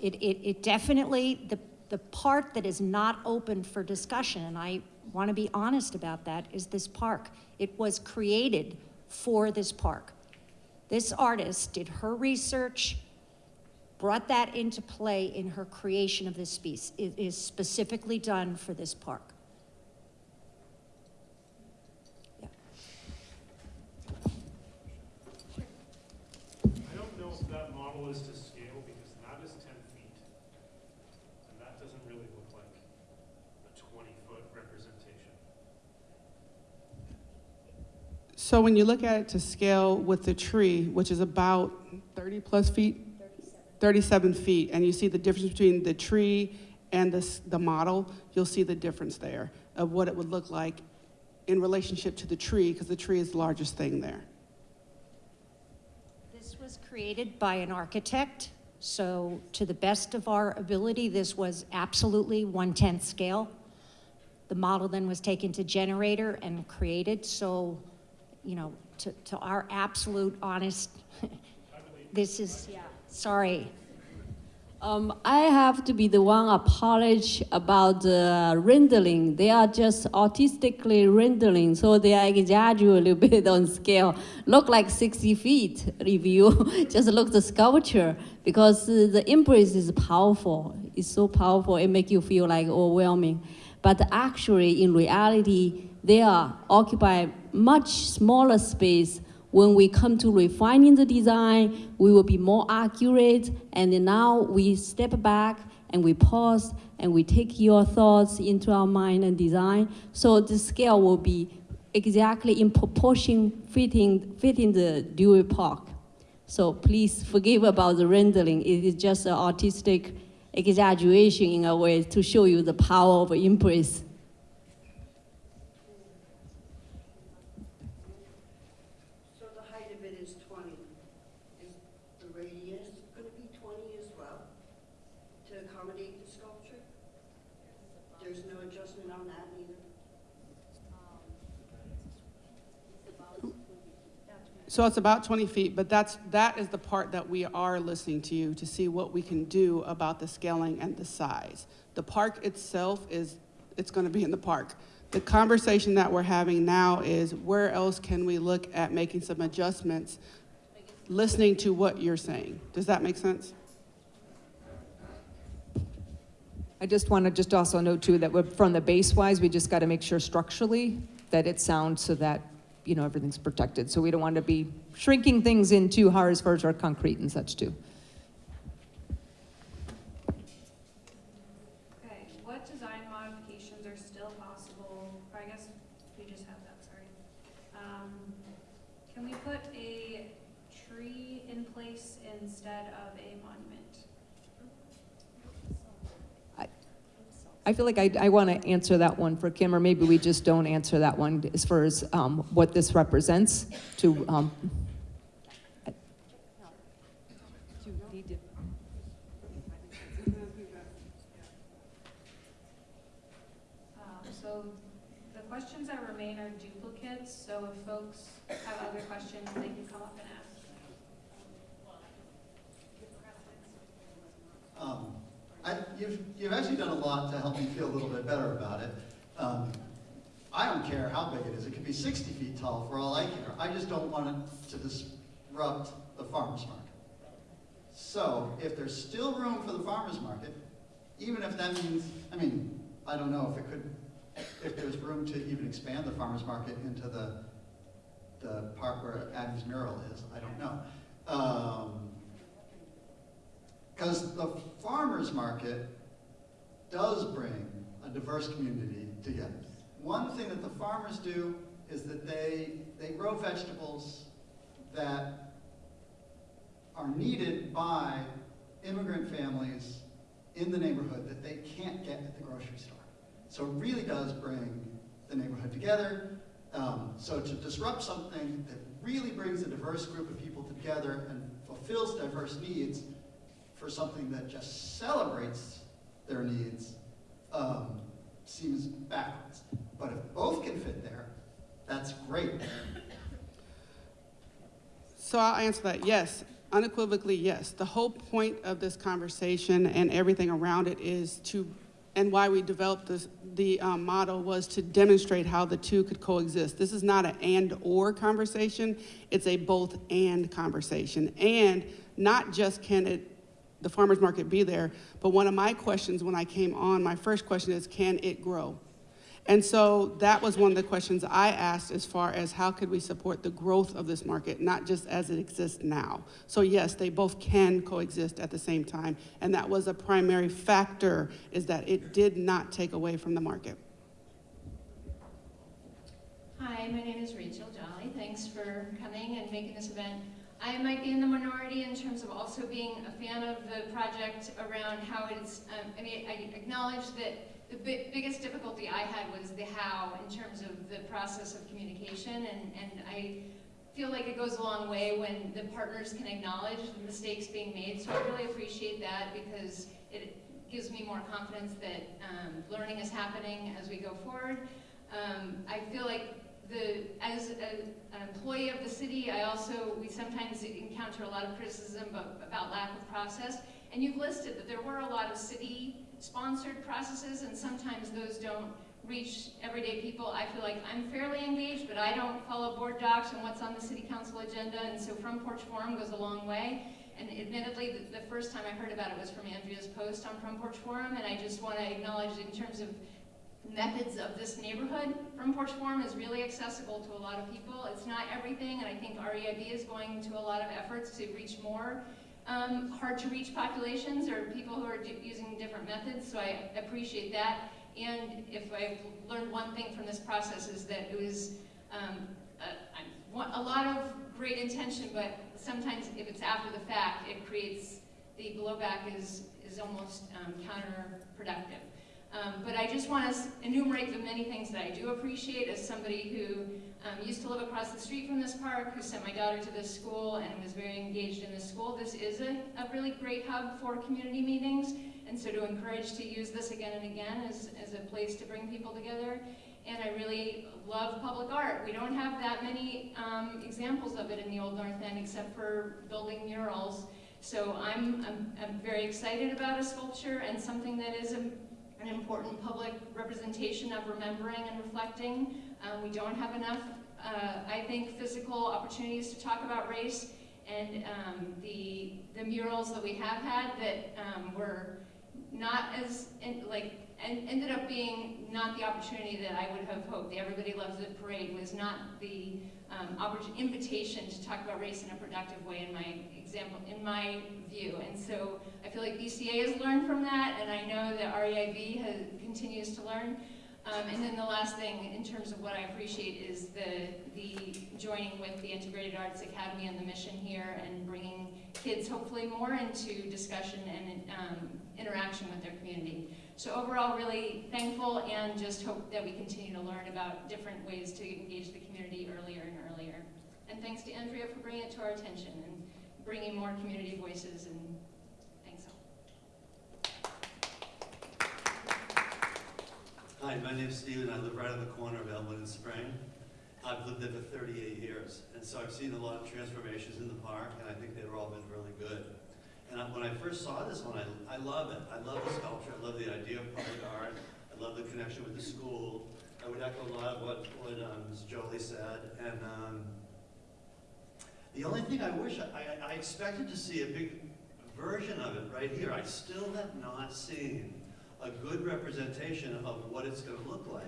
It, it, it definitely, the, the part that is not open for discussion, and I want to be honest about that, is this park. It was created for this park. This artist did her research, brought that into play in her creation of this piece. It is specifically done for this park. Yeah. I don't know if that model is to scale because that is ten feet. And that doesn't really look like a twenty-foot representation. So when you look at it to scale with the tree, which is about 30 plus feet? 37 feet, and you see the difference between the tree and the, the model, you'll see the difference there of what it would look like in relationship to the tree, because the tree is the largest thing there. This was created by an architect, so to the best of our ability, this was absolutely one-tenth scale. The model then was taken to generator and created, so, you know, to, to our absolute honest, [laughs] this is, yeah, sorry. Um, I have to be the one apologize about the rendering. They are just artistically rendering, so they are exaggerate a little [laughs] bit on scale. Look like 60 feet you [laughs] just look the sculpture, because uh, the embrace is powerful. It's so powerful, it make you feel like overwhelming. But actually, in reality, they are occupy much smaller space when we come to refining the design, we will be more accurate. And now we step back and we pause and we take your thoughts into our mind and design. So the scale will be exactly in proportion fitting, fitting the Dewey Park. So please forgive about the rendering. It is just an artistic exaggeration in a way to show you the power of embrace. So the height of it is twenty. Is the radius gonna be twenty as well to accommodate the sculpture? There's no adjustment on that either? So it's about 20 feet, but that's, that is the part that we are listening to you to see what we can do about the scaling and the size. The park itself is, it's going to be in the park. The conversation that we're having now is where else can we look at making some adjustments, listening to what you're saying. Does that make sense? I just want to just also note too that from the base wise, we just got to make sure structurally that it sounds so that, you know, everything's protected. So we don't want to be shrinking things in too hard as far as our concrete and such too. Okay, what design modifications are still possible? Or I guess we just have that, sorry. Um, can we put a tree in place instead of a monument? I feel like I, I want to answer that one for Kim, or maybe we just don't answer that one as far as um, what this represents to. Um, Um, so the questions that remain are duplicates, so if folks have other questions, they can come up and ask. Um, I, you've, you've actually done a lot to help me feel a little bit better about it. Um, I don't care how big it is. It could be 60 feet tall for all I care. I just don't want it to disrupt the farmer's market. So if there's still room for the farmer's market, even if that means, I mean, I don't know if it could, if there's room to even expand the farmer's market into the, the part where Adam's mural is, I don't know. Um, because the farmer's market does bring a diverse community together. One thing that the farmers do is that they, they grow vegetables that are needed by immigrant families in the neighborhood that they can't get at the grocery store. So it really does bring the neighborhood together. Um, so to disrupt something that really brings a diverse group of people together and fulfills diverse needs for something that just celebrates their needs um, seems backwards. But if both can fit there, that's great. So I'll answer that, yes, unequivocally, yes. The whole point of this conversation and everything around it is to, and why we developed this, the um, model was to demonstrate how the two could coexist. This is not an and/or conversation, it's a both-and conversation. And not just can it, the farmer's market be there, but one of my questions when I came on, my first question is, can it grow? And so that was one of the questions I asked as far as how could we support the growth of this market, not just as it exists now. So yes, they both can coexist at the same time, and that was a primary factor, is that it did not take away from the market. Hi, my name is Rachel Jolly. Thanks for coming and making this event. I might be in the minority in terms of also being a fan of the project around how it's, um, I mean, I acknowledge that the bi- biggest difficulty I had was the how in terms of the process of communication, and, and I feel like it goes a long way when the partners can acknowledge the mistakes being made, so I really appreciate that because it gives me more confidence that um, learning is happening as we go forward. Um, I feel like the, as a, an employee of the city, I also, we sometimes encounter a lot of criticism about, lack of process. And you've listed that there were a lot of city-sponsored processes, and sometimes those don't reach everyday people. I feel like I'm fairly engaged, but I don't follow board docs and what's on the city council agenda, and so Front Porch Forum goes a long way. And admittedly, the, the first time I heard about it was from Andrea's post on Front Porch Forum, and I just want to acknowledge in terms of methods of this neighborhood. Front Porch Forum is really accessible to a lot of people. It's not everything, and I think REIB is going to a lot of efforts to reach more um, hard-to-reach populations or people who are using different methods, so I appreciate that. And if I've learned one thing from this process is that it was um, a, a- a lot of great intention, but sometimes if it's after the fact, it creates, the blowback is, is almost um, counterproductive. Um, but I just want to enumerate the many things that I do appreciate as somebody who um, used to live across the street from this park, who sent my daughter to this school and was very engaged in this school. This is a, a really great hub for community meetings, and so to encourage to use this again and again as, as a place to bring people together. And I really love public art. We don't have that many um, examples of it in the Old North End except for building murals. So I'm, I'm, I'm very excited about a sculpture and something that is a, an important public representation of remembering and reflecting. Um, we don't have enough, uh, I think, physical opportunities to talk about race. And um, the, the murals that we have had that um, were not as, in, like, and ended up being not the opportunity that I would have hoped. The Everybody Loves the parade was not the um, invitation to talk about race in a productive way in my example, in my view. And so I feel like BCA has learned from that, and I know that REIB has, continues to learn. Um, and then the last thing, in terms of what I appreciate, is the, the joining with the Integrated Arts Academy and the mission here and bringing kids hopefully more into discussion and um, interaction with their community. So overall, really thankful and just hope that we continue to learn about different ways to engage the community earlier and earlier. And thanks to Andrea for bringing it to our attention and bringing more community voices and thanks all. Hi, my name's Steven. I live right on the corner of Elmwood and Spring. I've lived there for 38 years, and so I've seen a lot of transformations in the park, and I think they've all been really good. And I, when I first saw this one, I, I love it. I love the sculpture. I love the idea of public art. I love the connection with the school. I would echo a lot of what, what um, Ms. Jolie said. And um, the only thing I wish, I, I expected to see a big version of it right here. I still have not seen a good representation of what it's going to look like.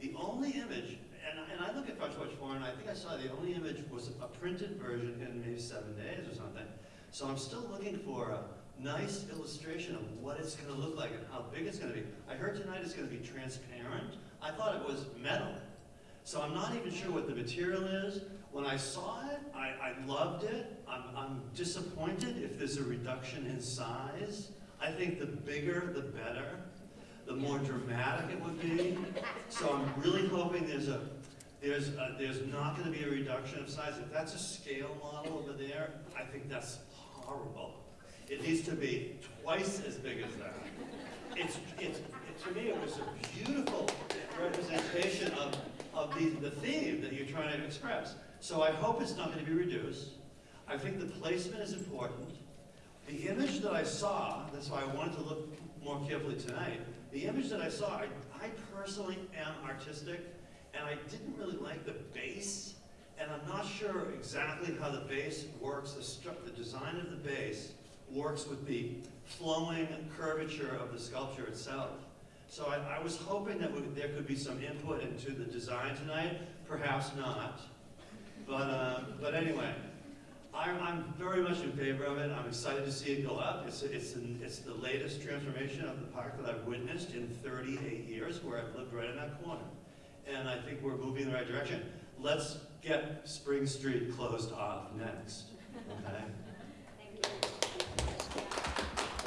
The only image, and, and I look at Front Porch Forum, and I think I saw the only image was a printed version in maybe seven days or something. So I'm still looking for a nice illustration of what it's going to look like and how big it's going to be. I heard tonight it's going to be transparent. I thought it was metal. So I'm not even sure what the material is. When I saw it, I, I loved it. I'm, I'm disappointed if there's a reduction in size. I think the bigger, the better. The more dramatic it would be. So I'm really hoping there's a there's, a, there's not going to be a reduction of size. If that's a scale model over there, I think that's horrible. It needs to be twice as big as that. It's, it's, it, to me, it was a beautiful representation of, of the, the theme that you're trying to express. So I hope it's not going to be reduced. I think the placement is important. The image that I saw, that's why I wanted to look more carefully tonight, the image that I saw, I, I personally am artistic, and I didn't really like the base, and I'm not sure exactly how the base works, the, the design of the base works with the flowing curvature of the sculpture itself. So I, I was hoping that there could be some input into the design tonight, perhaps not. But, uh, but anyway, I'm, I'm very much in favor of it. I'm excited to see it go up. It's, it's, an, it's the latest transformation of the park that I've witnessed in 38 years, where I've lived right in that corner. And I think we're moving in the right direction. Let's get Spring Street closed off next.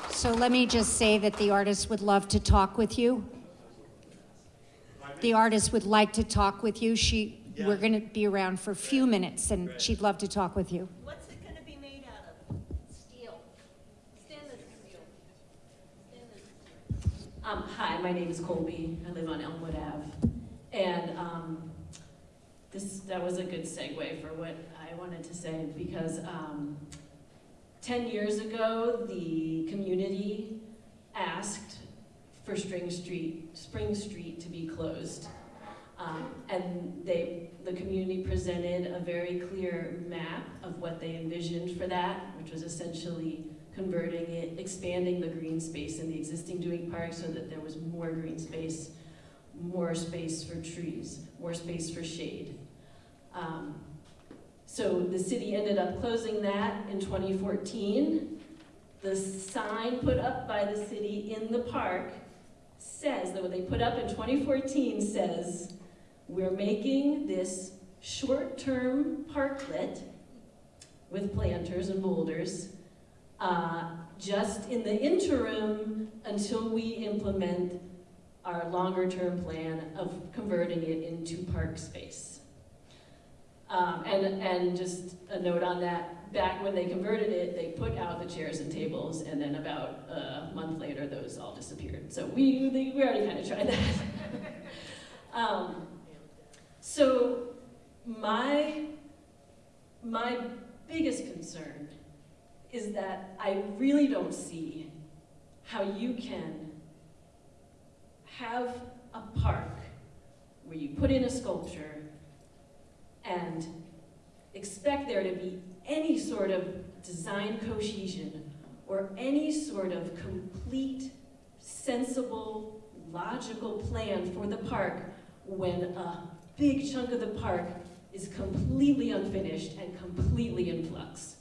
So let me just say that the artist would love to talk with you. The artist would like to talk with you. She, we're going to be around for a few minutes, and she'd love to talk with you. What's it gonna be made out of? Steel. Stainless steel. Stainless steel. Um, hi, my name is Colby. I live on Elmwood Ave. And um, this, that was a good segue for what I wanted to say because um, 10 years ago, the community asked for Spring Street, Spring Street to be closed. Um, and they, the community presented a very clear map of what they envisioned for that, which was essentially converting it, expanding the green space in the existing Dewey Park so that there was more green space, more space for trees, more space for shade. Um, so the city ended up closing that in 2014. The sign put up by the city in the park says, that what they put up in 2014 says, we're making this short-term parklet with planters and boulders, uh, just in the interim until we implement our longer-term plan of converting it into park space. Um, and, and just a note on that, back when they converted it, they put out the chairs and tables, and then about a month later, those all disappeared. So we, we already kind of tried that. [laughs] um, so my, my biggest concern is that I really don't see how you can have a park where you put in a sculpture and expect there to be any sort of design cohesion or any sort of complete, sensible, logical plan for the park when a big chunk of the park is completely unfinished and completely in flux.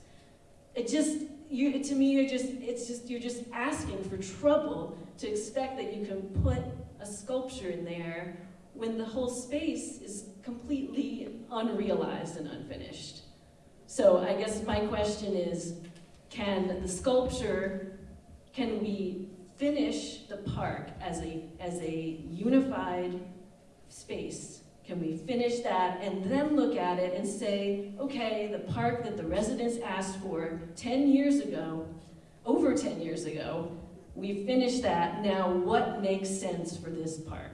It just, you, to me, you're just, it's just, you're just asking for trouble to expect that you can put a sculpture in there when the whole space is completely unrealized and unfinished. So I guess my question is, can the sculpture, can we finish the park as a, as a unified space? Can we finish that and then look at it and say, okay, the park that the residents asked for 10 years ago, over 10 years ago, we finished that, now what makes sense for this park?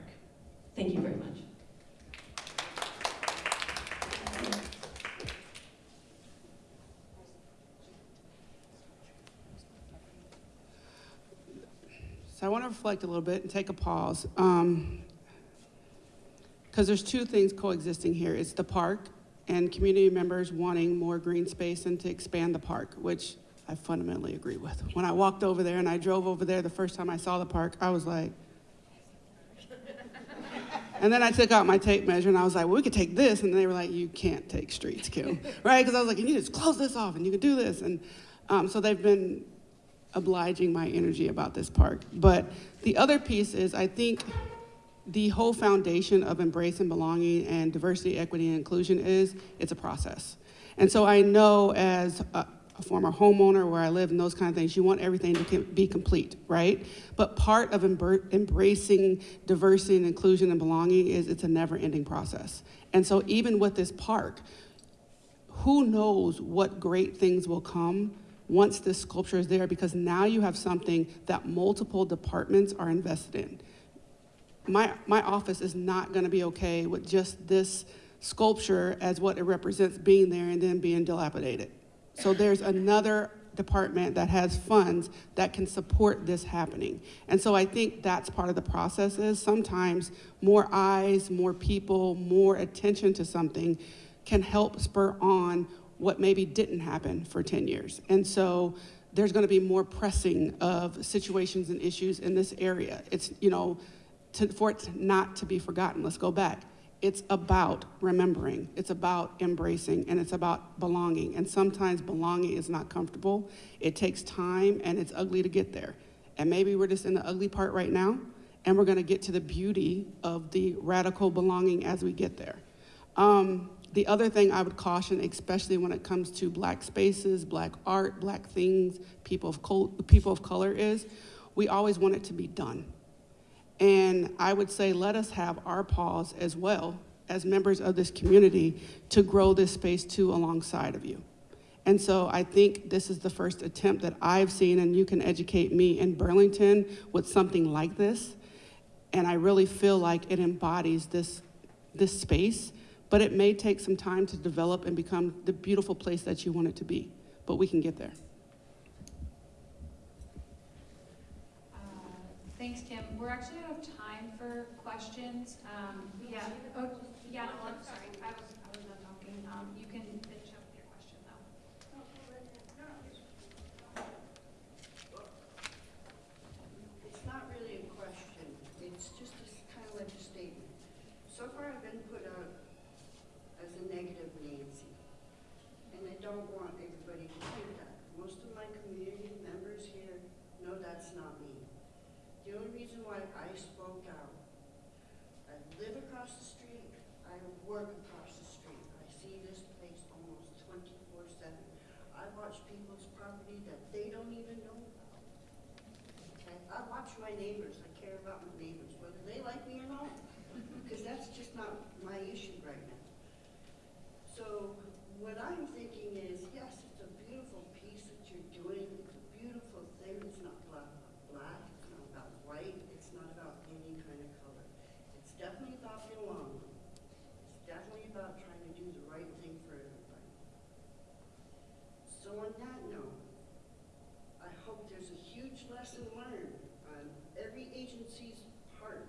Thank you very much. So I want to reflect a little bit and take a pause. Um, because there's two things coexisting here. It's the park and community members wanting more green space and to expand the park, which I fundamentally agree with. When I walked over there and I drove over there the first time I saw the park, I was like, [laughs] and then I took out my tape measure and I was like, well, we could take this. And they were like, you can't take streets, Kim. [laughs] right? Because I was like, you need to just close this off and you can do this. And um, so they've been obliging my energy about this park. But the other piece is I think the whole foundation of embrace and belonging and diversity, equity, and inclusion is it's a process. And so I know as a, a former homeowner where I live and those kind of things, you want everything to be complete, right? But part of embracing diversity and inclusion and belonging is it's a never ending process. And so even with this park, who knows what great things will come once this sculpture is there because now you have something that multiple departments are invested in my, my office is not going to be okay with just this sculpture as what it represents being there and then being dilapidated. So there's another department that has funds that can support this happening. And so I think that's part of the process is sometimes more eyes, more people, more attention to something can help spur on what maybe didn't happen for 10 years. And so there's going to be more pressing of situations and issues in this area. It's, you know, to, for it not to be forgotten. Let's go back. It's about remembering, it's about embracing, and it's about belonging. And sometimes belonging is not comfortable. It takes time and it's ugly to get there. And maybe we're just in the ugly part right now, and we're gonna get to the beauty of the radical belonging as we get there. Um, the other thing I would caution, especially when it comes to black spaces, black art, black things, people of, people of color, is we always want it to be done. And I would say let us have our pause as well as members of this community to grow this space too alongside of you. And so I think this is the first attempt that I've seen, and you can educate me in Burlington with something like this. And I really feel like it embodies this, this space, but it may take some time to develop and become the beautiful place that you want it to be. But we can get there. Thanks, Kim. We're actually out of time for questions. Um, yeah, oh, yeah, no, I'm sorry. I was, I was not talking. Um, you can finish up with your question though. It's not really a question, it's just a s- kind of like a statement. So far, I've been put out as a negative Nancy, and I don't want everybody to think that. Most of my community members here know that's not me. The only reason why I spoke out, I live across the street, I work across the street, I see this place almost twenty-four seven. I watch people's property that they don't even know about. Okay, I watch my neighbors, I care about my neighbors, whether they like me or not, because that's just not my issue right now. So what I'm thinking is, yes, it's a beautiful piece that you're doing, it's a beautiful thing, it's not black, black, it's not about white, it's not about any kind of color. It's definitely about the long run. It's definitely about trying to do the right thing for everybody. So on that note, I hope there's a lesson learned on every agency's part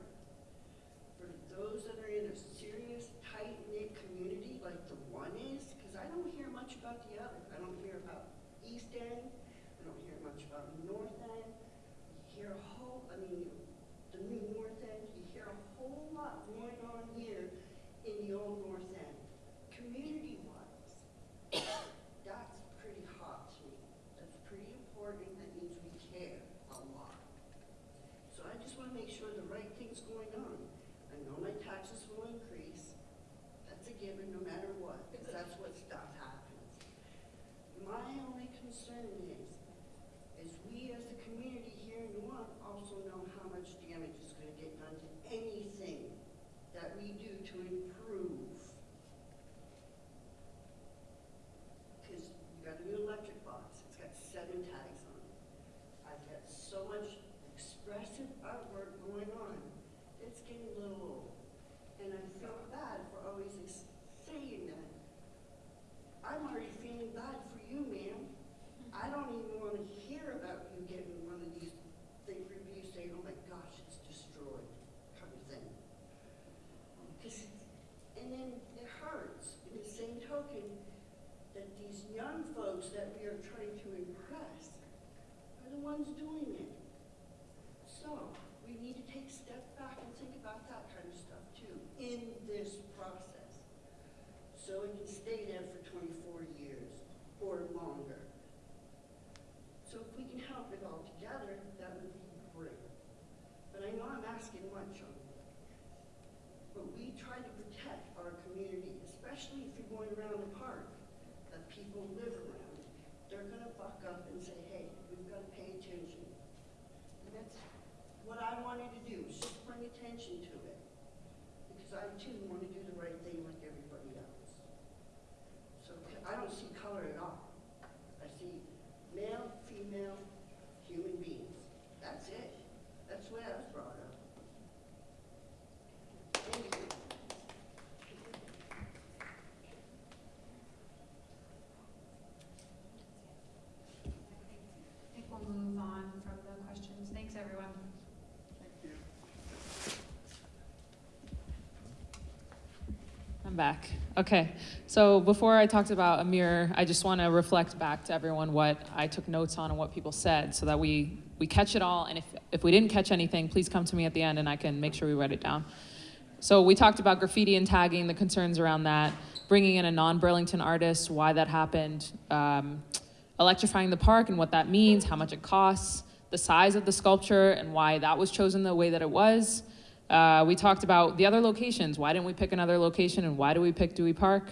for those that are in a serious, tight-knit community like the one is, because I don't hear much about the other. I don't hear about East End, I don't hear much about North End. You hear a whole, I mean, the new North End, you hear a whole lot going on here in the old North End. Community-wise, that's pretty hot to me. That's pretty important, that means we care a lot. So I just want to make sure the right thing's going on. I know my taxes will increase. That's a given no matter what, because that's what stuff happens. My only concern is, is we as a community here in Orleans also know how much damage is going to get done to anything that we do to improve. Because you got a new electric box, it's got seven tags on it. I've got so much expressive artwork going on, it's getting a little old. And I feel bad for always ex- saying that. I'm already feeling bad for you, ma'am. I don't even want to hear about you getting one of these thing reviews saying, oh my gosh, it's destroyed, kind of thing. 'Cause it's- and then it hurts, in the same token, that these folks that we are trying to impress are the ones doing it. So, we need to take a step back and think about that kind of stuff too, in this process. So it can stay there for twenty-four years or longer. So if we can help it all together, that would be great. But I know I'm asking much of you. But we try to protect our community, especially if you're going around the park that people live around. They're gonna buck up and say, hey, we've gotta pay attention. And that's what I wanted to do, is just bring attention to it. Because I too want to do the right thing like everybody else. So I don't see color at all. I see male, female, human beings. That's it. That's way I was brought up. Thank you. I think we'll move on from the questions. Thanks, everyone. I'm back. Okay. So before I talked about Amir, I just want to reflect back to everyone what I took notes on and what people said so that we, we catch it all. And if, if we didn't catch anything, please come to me at the end and I can make sure we write it down. So we talked about graffiti and tagging, the concerns around that, bringing in a non-Burlington artist, why that happened, um, electrifying the park and what that means, how much it costs, the size of the sculpture and why that was chosen the way that it was, Uh, we talked about the other locations. Why didn't we pick another location and why do we pick Dewey Park?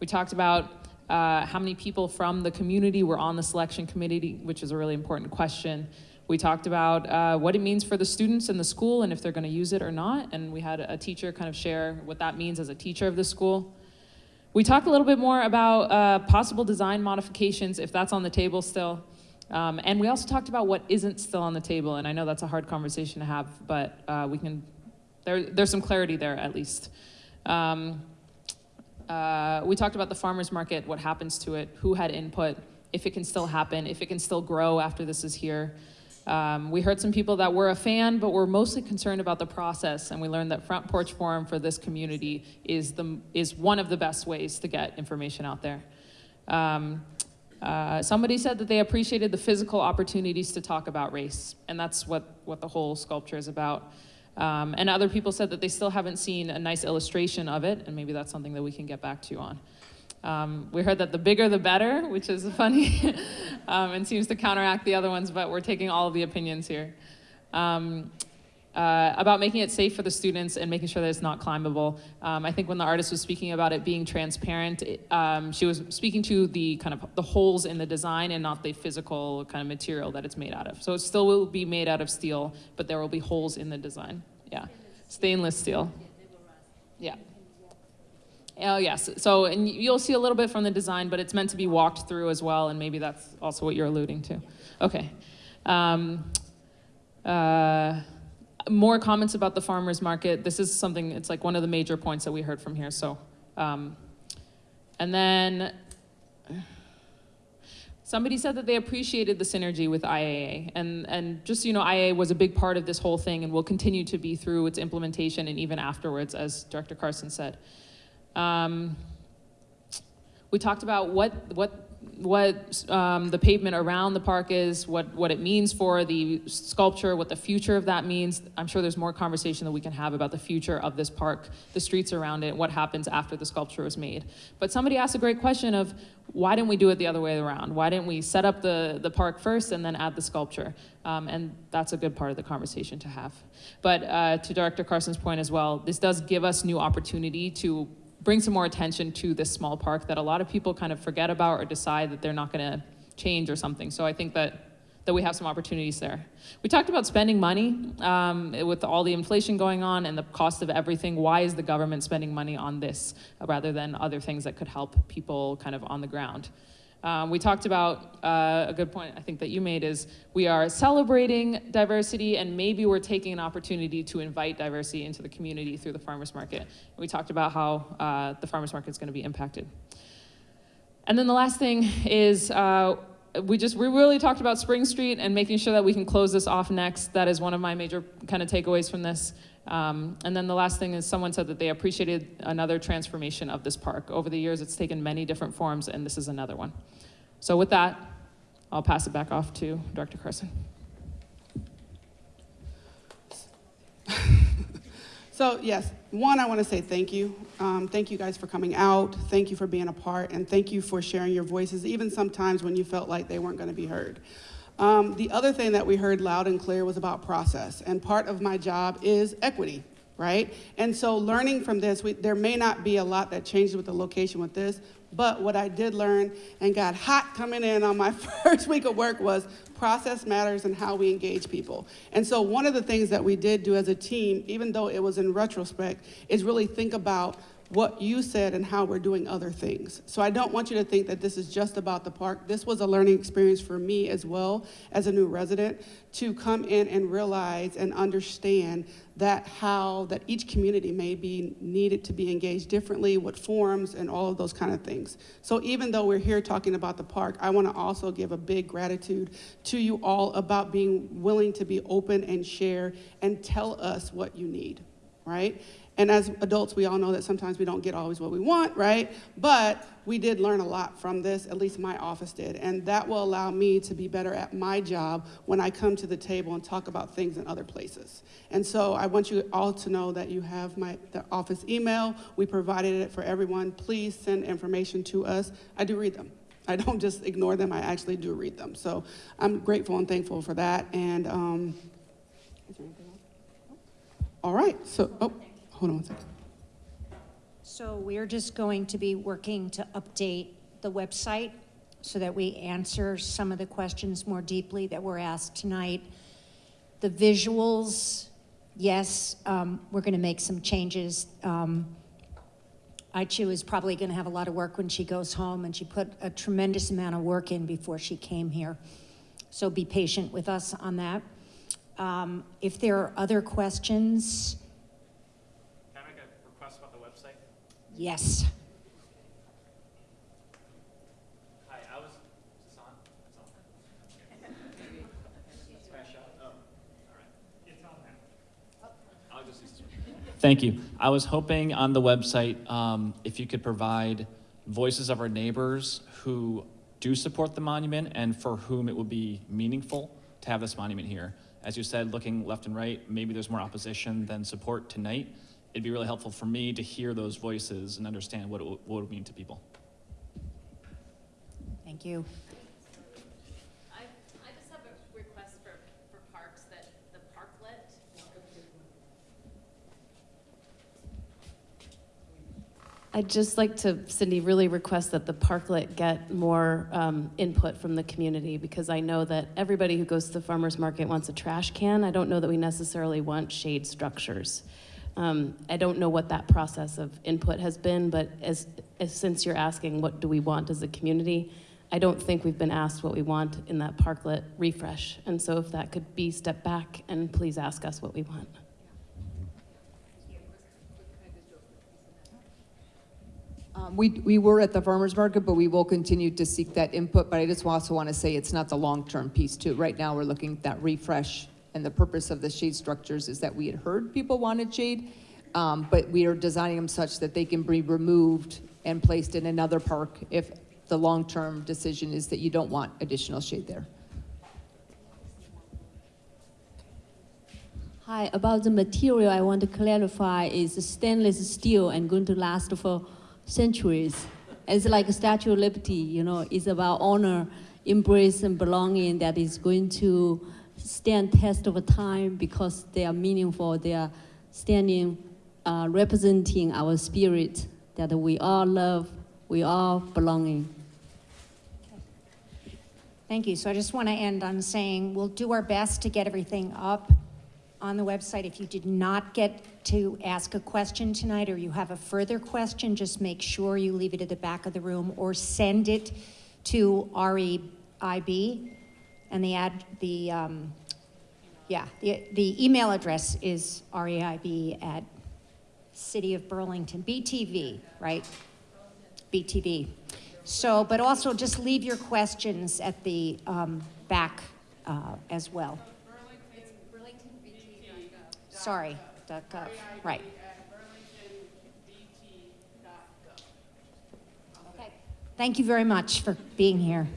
We talked about uh, how many people from the community were on the selection committee, which is a really important question. We talked about uh, what it means for the students in the school and if they're going to use it or not. And we had a teacher kind of share what that means as a teacher of the school. We talked a little bit more about uh, possible design modifications, if that's on the table still. Um, and we also talked about what isn't still on the table. And I know that's a hard conversation to have, but uh, we can, there, there's some clarity there at least. Um, uh, we talked about the farmer's market, what happens to it, who had input, if it can still happen, if it can still grow after this is here. Um, we heard some people that were a fan, but were mostly concerned about the process, and we learned that Front Porch Forum for this community is, the, is one of the best ways to get information out there. Um, uh, somebody said that they appreciated the physical opportunities to talk about race, and that's what, what the whole sculpture is about. Um, and other people said that they still haven't seen a nice illustration of it, and maybe that's something that we can get back to you on. Um, we heard that the bigger the better, which is [laughs] funny um, and seems to counteract the other ones, but we're taking all of the opinions here. Um, uh, about making it safe for the students and making sure that it's not climbable. Um, I think when the artist was speaking about it being transparent, it, um, she was speaking to the kind of the holes in the design and not the physical kind of material that it's made out of. So it still will be made out of steel, but there will be holes in the design. Yeah, stainless steel. Yeah. Oh, yes. So, and you'll see a little bit from the design, but it's meant to be walked through as well, and maybe that's also what you're alluding to. Okay. Um, uh, more comments about the farmer's market. This is something, it's like one of the major points that we heard from here. So, um, and then somebody said that they appreciated the synergy with IAA. And, and just, you know, IAA was a big part of this whole thing and will continue to be through its implementation and even afterwards, as Director Carson said. Um, we talked about what, what, what um, the pavement around the park is, what, what it means for the sculpture, what the future of that means. I'm sure there's more conversation that we can have about the future of this park, the streets around it, what happens after the sculpture was made. But somebody asked a great question of why didn't we do it the other way around? Why didn't we set up the, the park first and then add the sculpture? Um, and that's a good part of the conversation to have. But uh, to Director Carson's point as well, this does give us new opportunity to bring some more attention to this small park that a lot of people kind of forget about or decide that they're not going to change or something. So I think that that we have some opportunities there. We talked about spending money um, with all the inflation going on and the cost of everything. Why is the government spending money on this rather than other things that could help people kind of on the ground? Um, we talked about uh, a good point I think that you made is we are celebrating diversity and maybe we're taking an opportunity to invite diversity into the community through the farmers market. We talked about how uh, the farmers market is going to be impacted. And then the last thing is uh, we just we really talked about Spring Street and making sure that we can close this off next. That is one of my major kind of takeaways from this. Um, and then the last thing is someone said that they appreciated another transformation of this park. Over the years, it's taken many different forms, and this is another one. So with that, I'll pass it back off to Director Carson. [laughs] So yes, one, I want to say thank you. Um, thank you guys for coming out. Thank you for being a part, and thank you for sharing your voices, even sometimes when you felt like they weren't going to be heard. Um, the other thing that we heard loud and clear was about process, and part of my job is equity, right? And so learning from this, we, there may not be a lot that changes with the location with this, but what I did learn and got hot coming in on my [laughs] first week of work was process matters and how we engage people. And so one of the things that we did do as a team, even though it was in retrospect, is really think about what you said and how we're doing other things. So I don't want you to think that this is just about the park. This was a learning experience for me as well as a new resident to come in and realize and understand that how that each community may be needed to be engaged differently, what forms and all of those kind of things. So even though we're here talking about the park, I want to also give a big gratitude to you all about being willing to be open and share and tell us what you need, right? And as adults, we all know that sometimes we don't get always what we want, right? But we did learn a lot from this, at least my office did. And that will allow me to be better at my job when I come to the table and talk about things in other places. And so I want you all to know that you have my the office email. We provided it for everyone. Please send information to us. I do read them. I don't just ignore them, I actually do read them. So I'm grateful and thankful for that. And um, All right, so, oh, hold on one second. So we're just going to be working to update the website so that we answer some of the questions more deeply that were asked tonight. The visuals, yes, um, we're going to make some changes. Um, Ai Qiu is probably going to have a lot of work when she goes home, and she put a tremendous amount of work in before she came here. So be patient with us on that. Um, if there are other questions, Can I make a request about the website? Yes. Hi, I was, is on? It's on. Oh, all right. It's on now. I'll just use this one. Thank you. I was hoping on the website, um, if you could provide voices of our neighbors who do support the monument and for whom it would be meaningful to have this monument here. As you said, looking left and right, maybe there's more opposition than support tonight. It'd be really helpful for me to hear those voices and understand what it would- what it would mean to people. Thank you. I, I just have a request for, for parks that, the parklet. I'd just like to, Cindy, really request that the parklet get more um, input from the community because I know that everybody who goes to the farmer's market wants a trash can. I don't know that we necessarily want shade structures. Um, I don't know what that process of input has been, but as, as since you're asking what do we want as a community, I don't think we've been asked what we want in that parklet refresh. And so if that could be step back and please ask us what we want. Um, We, we were at the farmer's market, but we will continue to seek that input, but I just also want to say it's not the long-term piece too. Right now, we're looking at that refresh, and the purpose of the shade structures is that we had heard people wanted shade, um, but we are designing them such that they can be removed and placed in another park if the long-term decision is that you don't want additional shade there. Hi, about the material, I want to clarify is stainless steel and going to last for centuries. It's like a Statue of Liberty, you know, it's about honor, embrace, and belonging that is going to stand test of time because they are meaningful. They are standing, uh, representing our spirit that we all love, we all belonging. Thank you. So I just want to end on saying we'll do our best to get everything up on the website. If you did not get to ask a question tonight or you have a further question, just make sure you leave it at the back of the room or send it to REIB. And the ad, the, um, yeah, the, the email address is REIB at City of Burlington, BTV, right? BTV. So, but also just leave your questions at the um, back uh, as well. Sorry, right. Okay. Thank you very much for being here.